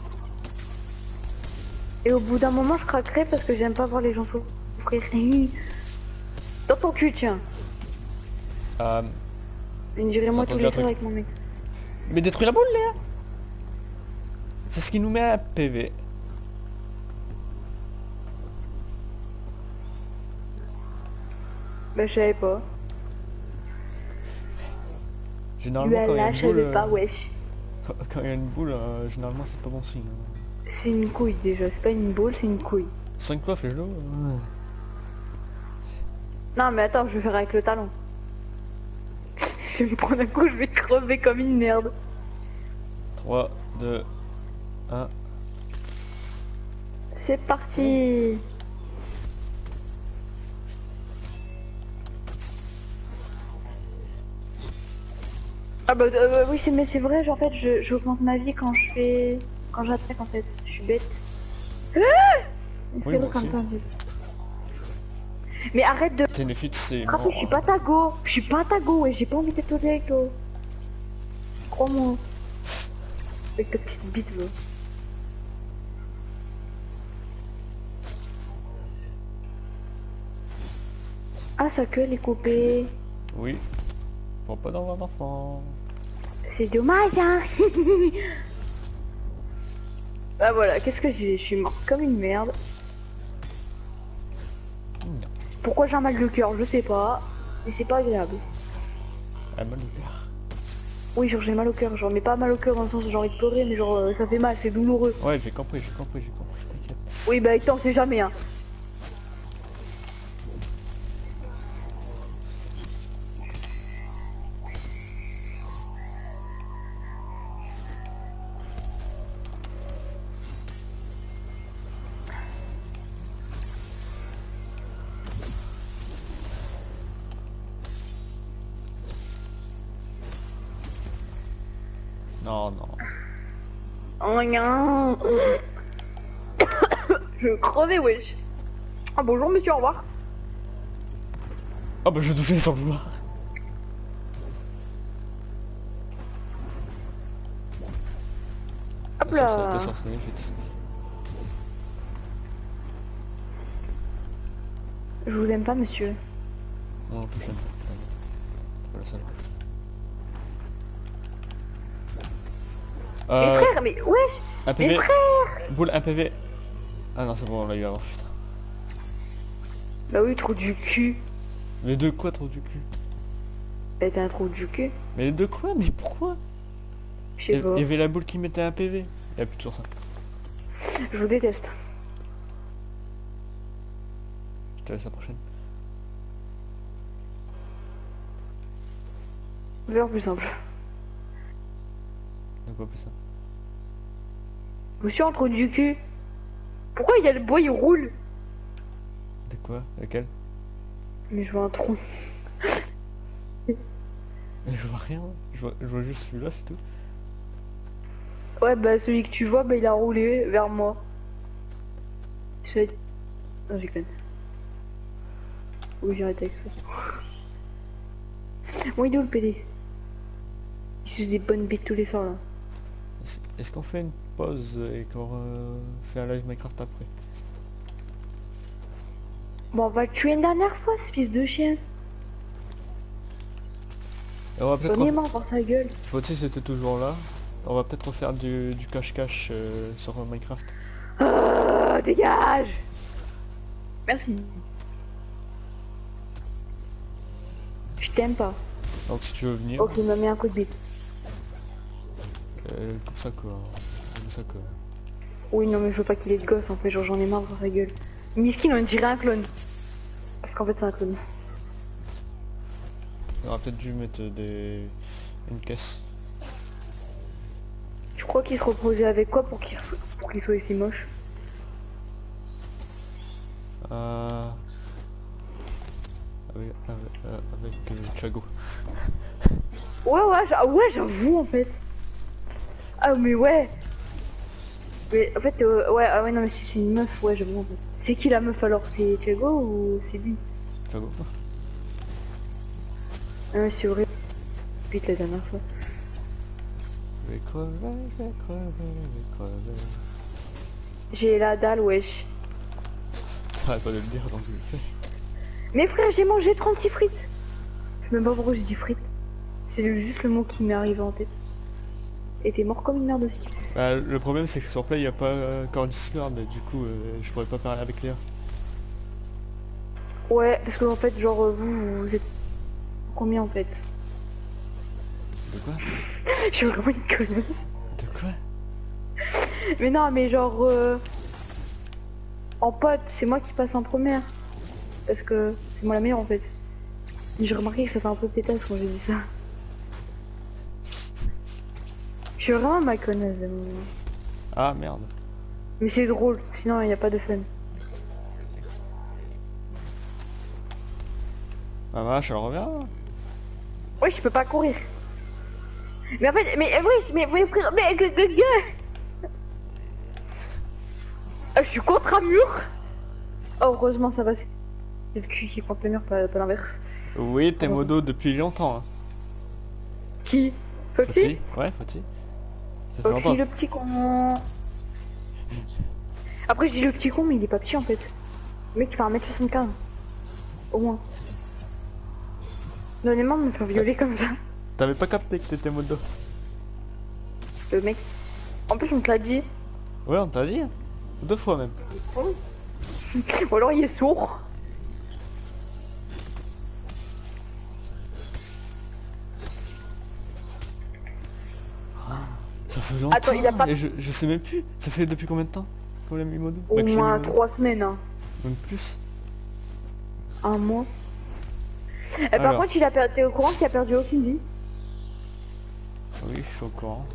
Et au bout d'un moment, je craquerai parce que j'aime pas voir les gens souffrir. *laughs* Dans ton cul, tiens. Euh, dirait moi tous les un jours truc. avec mon mec. Mais détruis la boule, Léa C'est ce qui nous met un PV. Bah, je savais pas. Généralement, quand il y a une boule, pas, euh, wesh. quand, quand il y a une boule, euh, généralement, c'est pas bon signe. hein. C'est une couille déjà, c'est pas une boule, c'est une couille. Soigne pas, fais-le. euh. Non, mais attends, je vais faire avec le talon. *laughs* je vais me prendre un coup, je vais crever comme une merde. 3, 2, 1. C'est parti. Ah bah euh, oui c'est mais c'est vrai en fait je j'augmente ma vie quand je fais quand j'attaque en fait je suis bête. Ah Oui, comme ça. Mais arrête de T'es c'est. frapper, je suis pas ta go, je suis pas ta go et j'ai pas envie d'être au avec toi. Crois-moi. Avec ta petite bite là. Ah sa queue elle est coupée. Oui. Pour pas d'avoir d'enfant. C'est dommage, hein Bah *laughs* voilà, qu'est-ce que je disais? Je suis morte comme une merde. Non. Pourquoi j'ai un mal de cœur? Je sais pas. Mais c'est pas agréable. Ah, mal au cœur. Oui, genre j'ai mal au cœur, genre, mais pas mal au cœur dans le sens où j'ai envie de pleurer, mais genre euh, ça fait mal, c'est douloureux. Ouais, j'ai compris, j'ai compris, j'ai compris, t'inquiète. Oui, bah on sait jamais, hein. Oh *coughs* Je vais crever, wesh. Ah bonjour monsieur, au revoir. Ah bah je vais toucher sans le vouloir. Hop là. Je vous aime pas, monsieur. Non, t'inquiète. Pas la seule. Mais Euh, frère, mais wesh un Mais PV. frère Boule, un PV. Ah non, c'est bon, on l'a eu avant, putain. Bah oui, trou du cul. Mais de quoi, trop du cul? Bah t'es un trou du cul. Mais de quoi Mais pourquoi? Je Il sais pas. il y avait la boule qui mettait un PV. Il y a plus toujours ça. Je vous déteste. Je te laisse la prochaine. Vers plus simple. De quoi plus ça Monsieur un trou du cul. Pourquoi il y a le bois, il roule De quoi Lequel Mais je vois un tronc. *laughs* Je vois rien. Je vois, je vois juste celui-là, c'est tout. Ouais, bah celui que tu vois, bah il a roulé vers moi. Je vais... Non, j'ai conne. Oui, j'ai arrêté avec ça. Bon, il est où le PD Il suce des bonnes bites tous les soirs là. Est-ce- qu'on fait une pause et qu'on fait un live Minecraft après? Bon, on va le tuer une dernière fois, ce fils de chien. Et on va peut-être. Ref- par sa gueule. Faut-il c'était toujours là On va peut-être refaire du cache-cache euh, sur Minecraft. Oh, dégage Merci. Je t'aime pas. Donc si tu veux venir, Ok, il m'a mis un coup de bite. Euh, comme ça quoi. Comme ça quoi. Oui, non, mais je veux pas qu'il ait de gosse en fait, genre j'en ai marre par sa gueule. Miskin, on dirait un clone. Parce qu'en fait, c'est un clone. On aurait peut-être dû mettre des... une caisse. Tu crois qu'il se reposait avec quoi pour qu'il pour qu'il soit aussi moche? Euh... Avec, avec, euh, avec euh, Chago. Ouais, ouais, ouais, j'avoue en fait. Ah, mais ouais. Mais en fait, euh, ouais, ah ouais, non, mais si c'est une meuf, ouais, j'avoue. C'est qui la meuf alors? C'est Thiago ou c'est lui? Chago Ah, ouais, c'est vrai. Vite la dernière fois. Je vais crever, je vais crever, je vais crever. J'ai la dalle, wesh. T'arrêtes pas de le dire donc je le sais. Mais frère, j'ai mangé 36 frites. Je sais même pas pourquoi j'ai dit frites. C'est juste le mot qui m'est arrivé en tête. Et t'es mort comme une merde aussi. Bah, le problème c'est que sur Play il n'y a pas euh, encore Discord du coup euh, je pourrais pas parler avec Léa. Ouais, parce que en fait, genre, euh, vous, vous êtes combien en fait? De quoi? *laughs* Je suis vraiment une connasse. De quoi? Mais non, mais genre, euh, en pote, c'est moi qui passe en première. Parce que c'est moi la meilleure en fait. J'ai remarqué que ça fait un peu pétasse quand j'ai dit ça. Suis vraiment ma connasse. de moment. Ah merde. Mais c'est drôle, sinon il n'y a pas de fun. Ah vache, elle revient Oui, je peux pas courir. Mais en fait, mais oui, mais mais frère, mais que que que. Ah, je suis contre un mur. Oh, heureusement ça va. C'est le cul qui est contre le mur, pas, pas l'inverse. Oui, t'es modo depuis longtemps. Hein. Qui? Fauti Ouais, Fauti. Ça fait Foxy longtemps. le petit con. Après, je dis le petit con, mais il est pas petit en fait. Le mec, il fait 1m75. Au moins. Donnez-moi de me faire violer comme ça. T'avais pas capté que t'étais modo Le mec. En plus, on te l'a dit. Ouais, on t'a dit. Deux fois même. Ou alors il est sourd. Ça fait longtemps. Attends, il a pas- Et je, je sais même plus. Ça fait depuis combien de temps qu'on l'a mis modo Au Bah, moins mis modo. trois semaines, hein. Même plus. Un mois. Et par contre, il a perdu. T'es au courant qu'il a perdu aucune vie Oui, je suis au courant.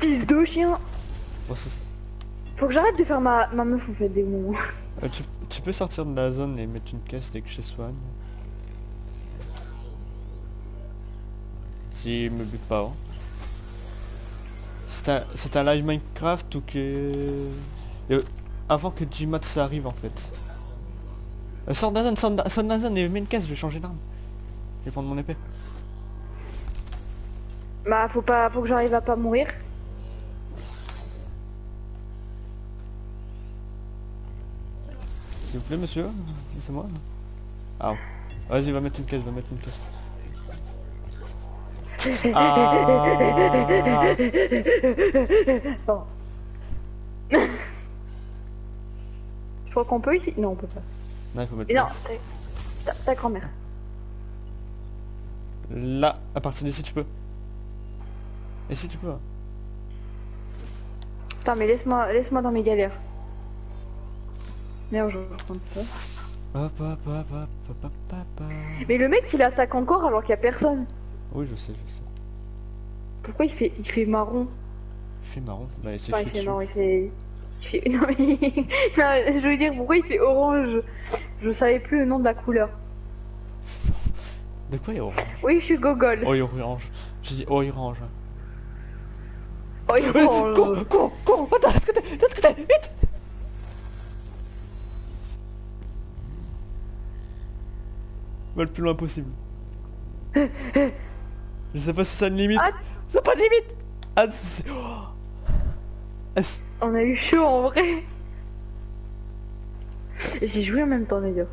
Fils de chien Faut que j'arrête de faire ma, ma meuf en fait des moments. euh, tu, tu peux sortir de la zone et mettre une caisse dès que je soigne. S'il me bute pas avant. C'est un, un live Minecraft ou que... Euh, avant que Gmat ça arrive en fait. Euh, la zone et mets une caisse, je vais changer d'arme. Je vais prendre mon épée. Bah faut pas faut que j'arrive à pas mourir. S'il vous plaît monsieur, c'est moi. Ah. Vas-y, va mettre une caisse, va mettre une caisse. Ah. Bon. Je crois qu'on peut ici Non on peut pas. Non, il faut mettre Et non, ta, ta grand-mère. Là, à partir d'ici tu peux. Et si tu peux. hein. Putain mais laisse-moi laisse-moi dans mes galères. Merde je vais reprendre ça. Hop, hop, hop, hop, hop, hop, hop, hop. Mais le mec il attaque encore alors qu'il y a personne. Oui, je sais, je sais. Pourquoi il fait il fait marron Il fait marron. Bah, il s'est Enfin chié il fait dessus. marron, il fait. Il fait... *laughs* Non, mais... non, je veux dire, pourquoi il fait orange Je savais plus le nom de la couleur. De quoi il a orange Oui, je suis gogol. Oh, il a orange. J'ai dit oh, orange. Oh, il Euh, orange. Cours, cours, cours, va de l'autre côté, de l'autre côté, vite Va le plus loin possible. *laughs* Je sais pas si ça a une limite. Ah. Ça a pas de limite Ah, oh. On a eu chaud en vrai. J'ai joué en même temps d'ailleurs.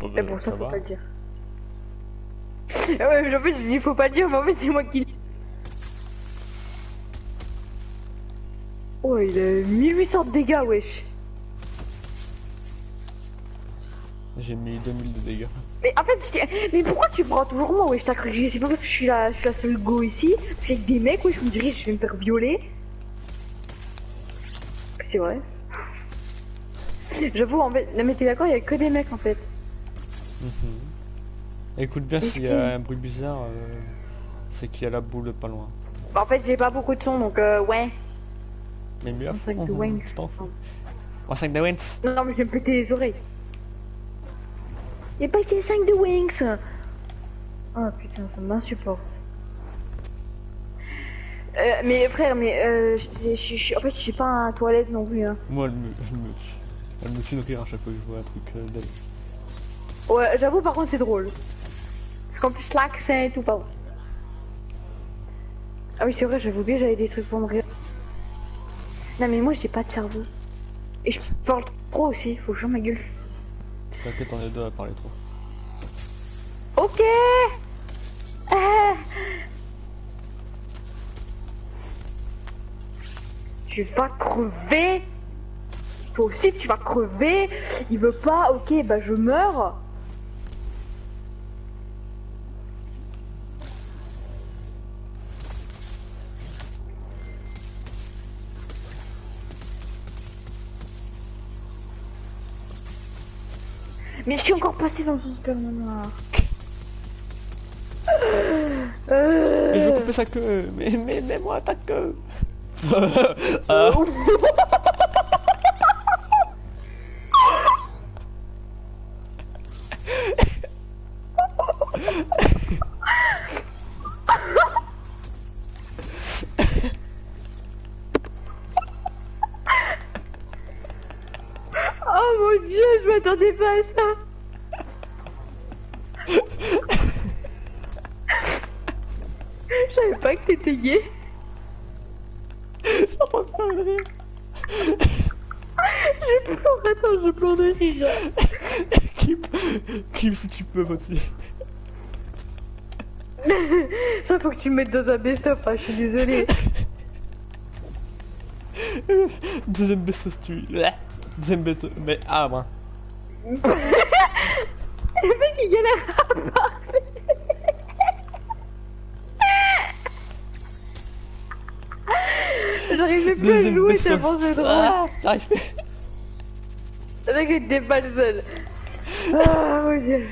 Mais bah, bon, ça, faut va. pas le dire. Ah ouais, mais en fait, je dis faut pas le dire, mais en fait, c'est moi qui. Oh, il a 1800 de dégâts, wesh. J'ai mis 2000 de dégâts. Mais en fait, je mais pourquoi tu prends toujours moi, wesh T'as cru que c'est pas parce que je suis la, je suis la seule go ici? Parce qu'il y a des mecs, wesh, je me dirais, je vais me faire violer. C'est vrai. J'avoue, en fait, non, mais t'es d'accord, il y a que des mecs en fait. Mhm. Écoute bien, s'il y a un bruit bizarre, euh, c'est qu'il y a la boule pas loin. Bah, en fait, j'ai pas beaucoup de son donc, euh, ouais. Mais mieux à fond, tu t'en fous. Un sac de. Non, mais je vais me péter les oreilles. Y'a pas été 5 de Wings Oh putain, ça m'insupporte. Euh, mais frère, mais euh, en fait, je suis pas à la toilette non plus. Hein. Moi, elle me, elle me, elle me fait rire à chaque fois que je vois un truc euh. Ouais, j'avoue, par contre, c'est drôle. Parce qu'en plus, l'accent et tout, pardon. Ah oui, c'est vrai, j'avais oublié, j'avais des trucs pour me rire. Non, mais moi, j'ai pas de cerveau. Et je parle trop aussi, faut que je ma gueule. T'inquiète, on est deux à parler trop. Ok. Ah. Tu vas crever. Toi aussi tu vas crever. Il veut pas, ok bah je meurs Mais je suis encore passé dans un super manoir. Mais je veux couper sa queue Mais, mais, mais moi ta queue *laughs* *laughs* ah, à ça. Je savais pas que t'étais gay. J'ai pas de rire Je pleure, attends, je pleure de rire. Clip, clip si tu peux, vas-y. Ça faut que tu me mettes dans un best-of, hein, je suis désolée. Deuxième best tu... Deuxième best Mais ah, moi. Le mec il galère à parler. J'arrivais plus à jouer tellement c'est drôle. J'arrive Le mec était pas le seul. Ah mon dieu.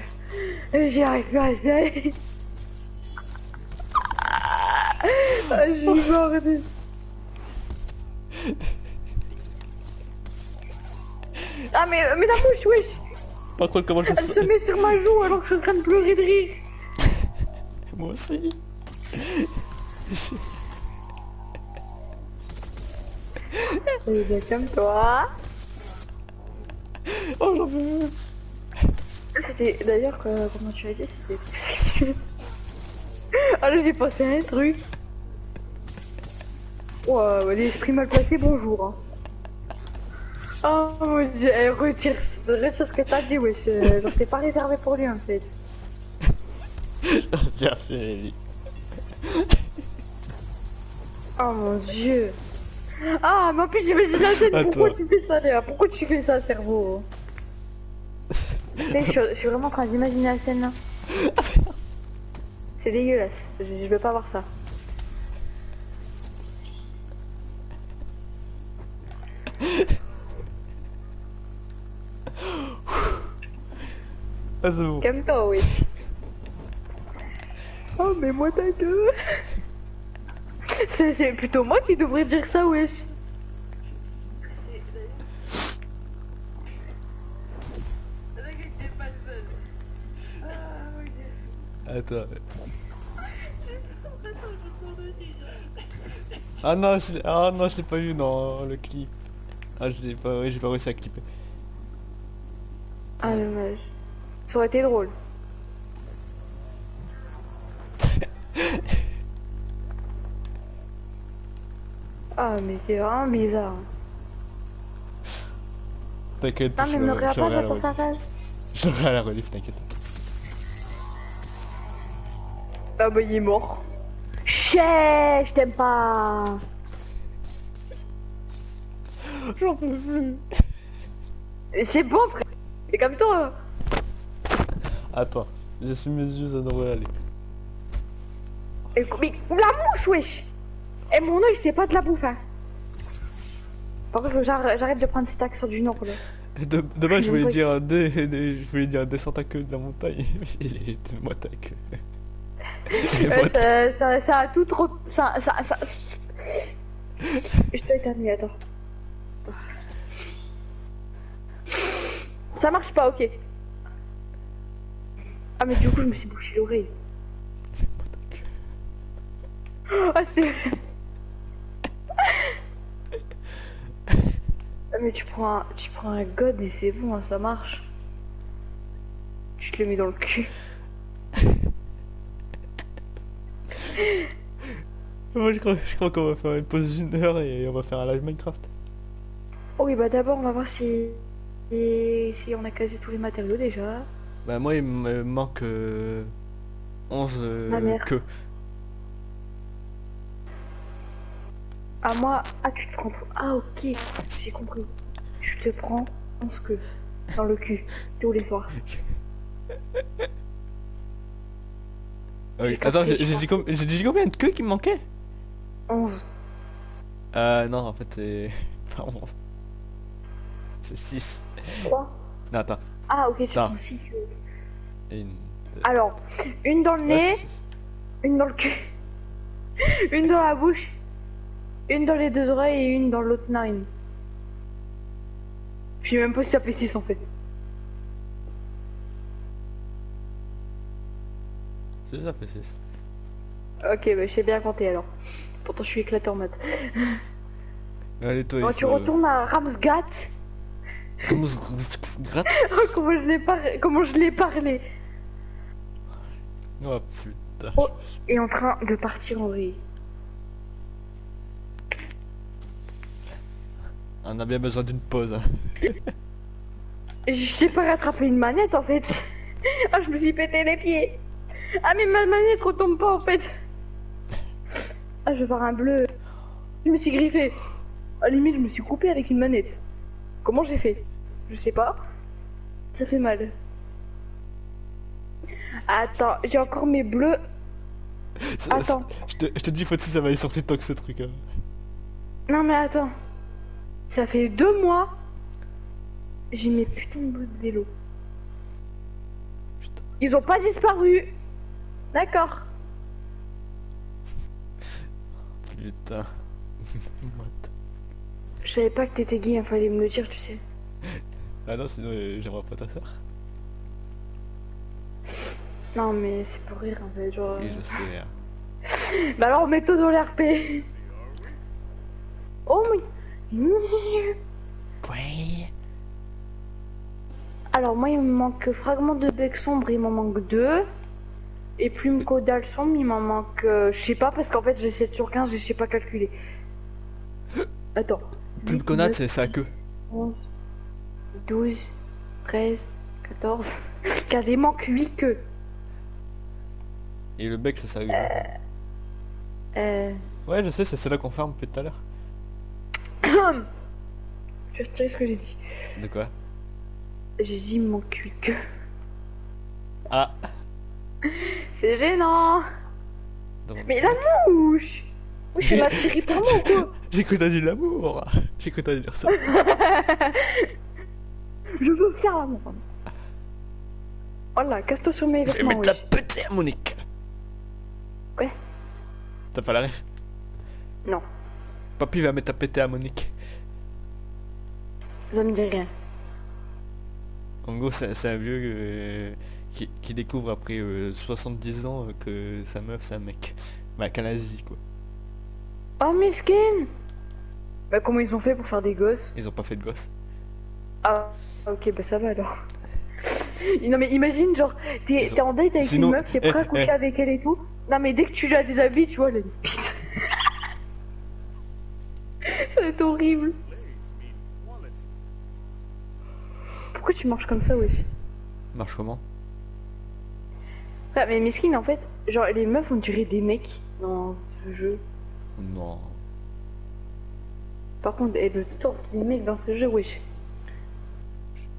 J'y arrive plus à rester. Ah, je suis morte. Ah mais, mais la bouche, wesh Par contre, comment je Elle se met sur ma joue alors que je suis en train de pleurer de rire. *laughs* Moi aussi. C'est bien comme toi. Oh, j'en veux C'était d'ailleurs comment tu as dit c'était sexuel. *laughs* Ah là j'ai pensé à un truc. Ouais, l'esprit mal placé, bonjour. hein. Oh mon dieu, eh, retire, retire ce que t'as dit, wesh. euh, Genre t'es pas réservé pour lui en fait. *laughs* Merci. Oh mon dieu. Ah, mais en plus j'imagine la scène, pourquoi tu fais ça Léa Pourquoi tu fais ça, cerveau? *laughs* Je, suis- je suis vraiment en train d'imaginer la scène là. C'est dégueulasse, je, je veux pas voir ça. *laughs* Ah, c'est bon. Calme-toi, oui. Oh, mais moi ta gueule C'est plutôt moi qui devrais dire ça, wesh. Attends. Ah non, je ah non, je l'ai pas vu dans le clip. Ah, je l'ai pas, ouais, j'ai pas réussi à clipper. Ah, dommage. Ça aurait été drôle. Ah, mais c'est vraiment bizarre. T'inquiète, Non, mais me regarde pas pour sa face. Je *laughs* à la relief, t'inquiète. Ah, bah, il est mort. Chais, je t'aime pas. J'en peux plus. C'est bon, frère. C'est comme toi. Attends, j'ai su mes yeux, devrait aller. Et- Mais la mouche, wesh. Et mon oeil, c'est pas de la bouffe, hein. Par contre, j'arrête de prendre cet accent du nord, là. De, dommage, je voulais dire des, des- je voulais dire descente à queue de la montagne. *laughs* *laughs* Il est moi ta queue. Ouais, ça, ça, ça a tout trop. Ça. ça, ça... Je t'ai éternué, attends. Ça marche pas, ok. Ah, mais du coup, je me suis bouché l'oreille. Ah, c'est. Ah, mais tu prends un, tu prends un god et c'est bon, hein, ça marche. Tu te le mets dans le cul. Moi, je crois, je crois qu'on va faire une pause d'une heure et on va faire un live Minecraft. Oh oui, bah d'abord, on va voir si... si si on a casé tous les matériaux déjà. Bah, moi, il me manque euh, 11 euh, queues. Ah, moi, ah, tu te prends. Ah, ok, j'ai compris. Tu te prends 11 queues dans le cul tous les soirs. J'ai attends, j'ai dit, com- dit combien de queues qui me manquaient? 11. Euh, non, en fait, c'est *laughs* pas 11. C'est 6. 3. Non, attends. Ah, ok, tu 6 queues. Une. Alors, une dans le nez, une dans le cul, *laughs* une dans la bouche, une dans les deux oreilles et une dans l'autre narine. Je sais même pas si ça fait 6 en fait. C'est ça, fait 6. Ok, bah je sais bien compter alors. Pourtant, je suis éclaté en maths. Allez, toi, il tu retournes à Ramsgat. Comment se gratte *laughs* Oh, comment je l'ai par... comment je l'ai parlé. Oh putain. Oh. Et en train de partir en vrille. On a bien besoin d'une pause. hein. *laughs* Je sais pas rattraper une manette en fait. *laughs* Ah, je me suis pété les pieds. Ah, mais ma manette retombe pas en fait. Ah, je vais voir un bleu. Je me suis griffé. À la limite, je me suis coupé avec une manette. Comment j'ai fait? Je sais pas. Ça fait mal. Attends, j'ai encore mes bleus. Attends. Je te, je te dis, faut que ça va y sortir tant que ce truc. hein. Non, mais attends. Ça fait deux mois. J'ai mes putains de bleus de vélo. Putain. Ils ont pas disparu. D'accord. Putain. *laughs* Je savais pas que t'étais gay, il fallait me le dire, tu sais. Ah non, sinon euh, j'aimerais pas ta soeur. Non, mais c'est pour rire en fait, genre. Oui, je sais. hein. *laughs* Bah alors, mets-toi dans l'RP. Oh, mais. Ouais. Alors, moi, il me manque fragment de bec sombre, il m'en manque deux. Et plume caudale sombre, il m'en manque. euh, je sais pas, parce qu'en fait, j'ai 7 sur 15, je sais pas calculer. *laughs* Attends. Plume 8, connate, 9, c'est sa queue. 11, 12, 13, 14, 15. Il manque 8 queues. Et le bec, c'est sa queue. Euh. Ouais, je sais, c'est celle-là qu'on ferme depuis tout à l'heure. *coughs* Je vais retirer ce que j'ai dit. De quoi? J'ai dit manque 8 queues. Ah *laughs* C'est gênant. donc- Mais la mouche Oui, je la tirée par moi ou quoi J'ai cru t'as dit l'amour J'ai cru que t'allais dire ça. *laughs* Je veux faire l'amour. Voilà, casse-toi sur mes Je vais vêtements, mettre la wesh. petite à Monique Ouais. T'as pas la ref Non, Papy va mettre à péter à Monique. ça me dit rien. En gros, c'est un vieux euh, qui, qui découvre après euh, 70 ans euh, que sa meuf, c'est un mec. Bah, qu'elle a Asie, quoi. Oh, miskin Bah, comment ils ont fait pour faire des gosses? Ils ont pas fait de gosse. Ah, ok, bah ça va alors. *laughs* Non, mais imagine, genre, t'es ont- en date avec Sinon- une meuf, t'es prêt à eh, coucher eh. avec elle et tout? Non, mais dès que tu la déshabilles, tu vois, elle a une bite. *laughs* ça va être horrible. Pourquoi tu marches comme ça, wesh? Marche comment? Ah, mais miskin, en fait, genre, les meufs, on dirait des mecs dans ce jeu. Non. Par contre, et le torse des mecs dans ce jeu, wesh.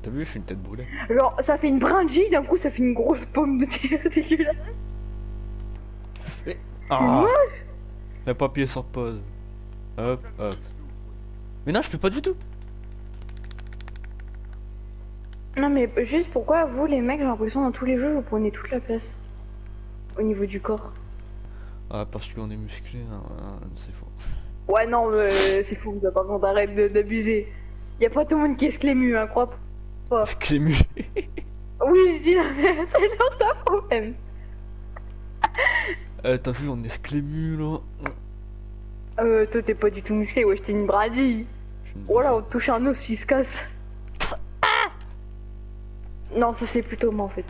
T'as vu, je suis une tête brûlée. Genre, ça fait une brindille, d'un coup, ça fait une grosse pomme de terre *laughs* dégueulasse. Ah T'as pas appuyé sur pause. Hop, hop. Mais non, je peux pas du tout. Non, mais juste pourquoi, vous, les mecs, j'ai l'impression, dans tous les jeux, vous prenez toute la place. Au niveau du corps. Ah, parce qu'on est musclé, hein, hein, c'est faux. Ouais, non, mais c'est fou, ça, par contre, arrête de- d'abuser. Y a pas tout le monde qui est sclému, hein, crois pas. C'est Clému. *laughs* Oui, je dis, *laughs* c'est leur ta problème. Euh, T'as vu, on est Clému là. Euh, toi, t'es pas du tout musclé, ouais, t'es une bradille. Voilà, on touche un os, il se casse. Non, ça c'est plutôt moi en fait.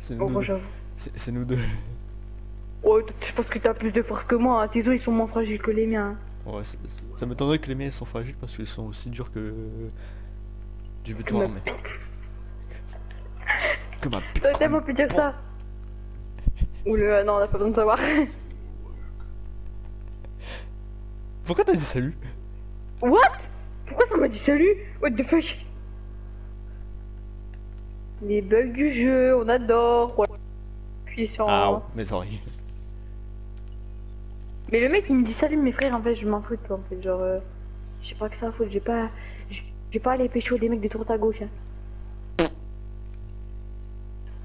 C'est Bon, nous, deux. c'est nous deux. T- je pense que t'as plus de force que moi. hein. Tes os ils sont moins fragiles que les miens. hein. Ouais, ça m'étonnerait que les miens ils sont fragiles parce qu'ils sont aussi durs que du béton armé. Que ma bite. T'aurais tellement pu dire ça. Ou le. Non, on a pas besoin de savoir. Pourquoi t'as dit salut? What? Pourquoi ça m'a dit salut? What the fuck? Les bugs du jeu, on adore. Puis sur. Ah, mes oreilles. Mais le mec il me dit salut mes frères en fait je m'en fous de toi en fait genre euh, je sais pas que ça à foutre j'ai pas j'ai pas aller pécho des mecs de droite à gauche hein.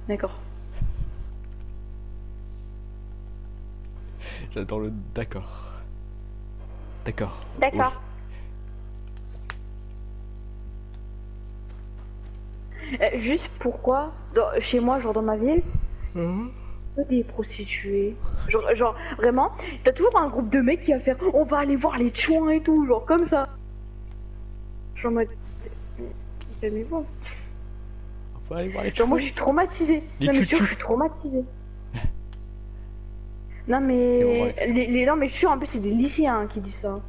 D'accord. J'adore le d'accord. D'accord. D'accord. Euh, juste pourquoi dans- chez moi genre dans ma ville Oui. Des prostituées genre, genre vraiment t'as toujours un groupe de mecs qui va faire on va aller voir les chouins et tout genre comme ça genre calmez-vous On va aller voir les Genre moi je suis traumatisée. Les non mais sûr je suis traumatisée. non mais les, les non mais je suis sûr en plus c'est des lycéens hein, qui disent ça.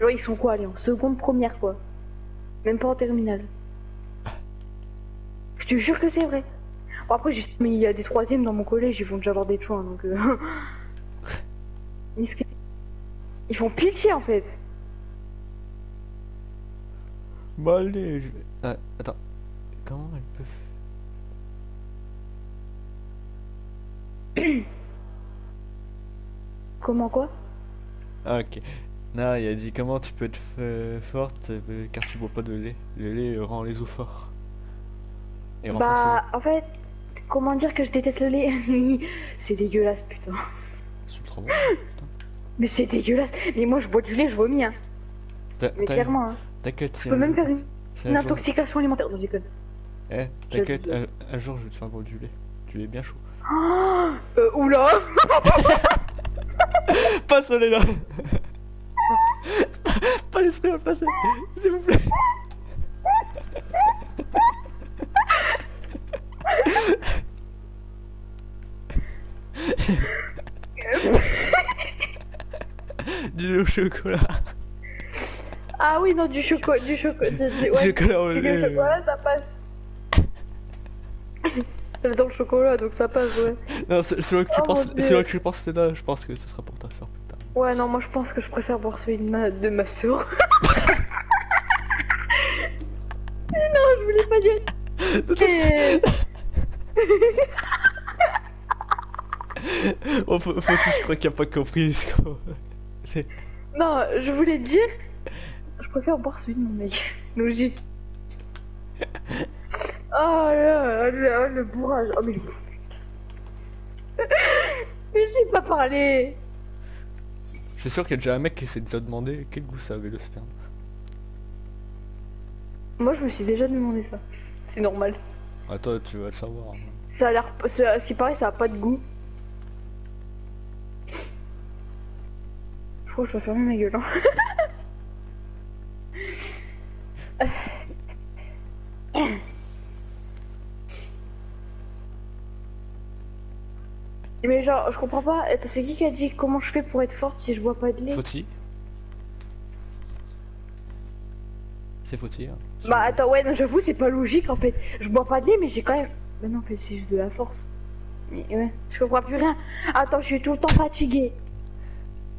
Genre ils sont quoi allez en seconde première quoi. Même pas en terminale. Je te jure que c'est vrai. Bon, après j'ai mais il y a des troisièmes dans mon collège ils vont déjà avoir des chouins donc. euh. *laughs* Ils font pitié en fait. Bon allez, je... Ah, attends. Comment elles peuvent... *coughs* Comment quoi? Ah ok. Non, il a dit comment tu peux être euh, forte euh, car tu bois pas de lait. Le lait euh, rend les os forts. Et Bah en fait comment dire que je déteste le lait C'est dégueulasse putain. C'est ultra bon. putain. Mais c'est dégueulasse. Mais moi je bois du lait, je vomis hein. Mais clairement hein. T'inquiète, Je peux même faire une, c'est une intoxication alimentaire. Non, je déconne. Eh, t'inquiète, un, un jour je vais te faire boire du lait. Du lait bien chaud. Oh *gasps* euh, oula *laughs* Pas celui-là *laughs* Pas l'esprit à le passer S'il vous plaît *laughs* Du lait au chocolat Ah oui, non, du chocolat. Du chocolat. Du, Du ouais, chocolat au du lait, euh. chocolat, ça passe. J'adore le chocolat, donc ça passe, ouais. Non, vrai que tu Oh, penses, vrai que tu penses là, je pense que ce sera pour ta soeur plus tard. Ouais, non, moi je pense que je préfère boire celui de ma, de ma soeur. *laughs* *laughs* non, je voulais pas dire. Et- *laughs* Oh, faut, faut je crois qu'il a pas compris ce qu'on- *laughs* Non, je voulais dire. Je préfère boire celui de mon mec. Logique. *laughs* Oh là, là, le bourrage. Oh, mais. Mais j'ai pas parlé. suis sûr qu'il y a déjà un mec qui s'est déjà demandé quel goût ça avait le sperme. Moi, je me suis déjà demandé ça. C'est normal. Ah toi tu vas le savoir. Ça a l'air. Ce qui paraît, ça a pas de goût. Je crois que je dois fermer ma gueule. hein. *coughs* Mais genre, je comprends pas. Attends, c'est qui qui a dit comment je fais pour être forte si je bois pas de lait? Fauti C'est Fauti. hein. Bah attends, ouais, non, j'avoue, c'est pas logique en fait. Je bois pas de lait, mais j'ai quand même. Mais non, en fait, c'est juste de la force. Mais ouais, je comprends plus rien. Attends, je suis tout le temps fatiguée.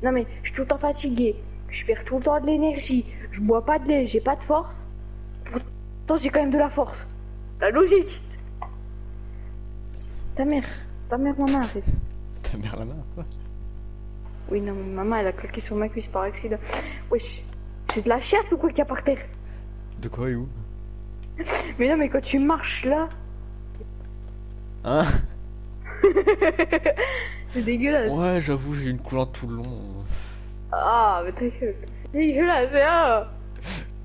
Non, mais je suis tout le temps fatiguée. Je perds tout le temps de l'énergie. Je bois pas de lait, j'ai pas de force. Pourtant, j'ai quand même de la force. La logique. Ta mère. Ta mère, maman, fait. Ta mère la main quoi. Oui, non, mais maman, elle a claqué sur ma cuisse par accident. Wesh. C'est de la chiasse ou quoi qu'il y a par terre De quoi et où Mais non, mais quand tu marches là, Hein *laughs* c'est dégueulasse. Ouais j'avoue j'ai une coulante tout le long. Ah, mais gueule. C'est dégueulasse. *laughs*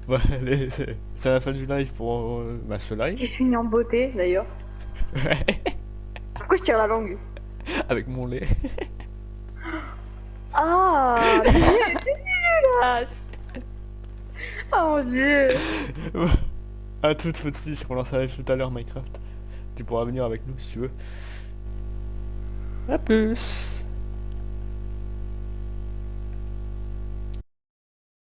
Ouais allez, c'est la fin du live pour euh, bah, ce live. Qui se finit en beauté, d'ailleurs. Pourquoi je tire la langue *laughs* Avec mon lait. Ah, c'est dégueulasse. Oh mon dieu. *laughs* à toute Fauti, je relance live tout à l'heure Minecraft. Tu pourras venir avec nous si tu veux. A plus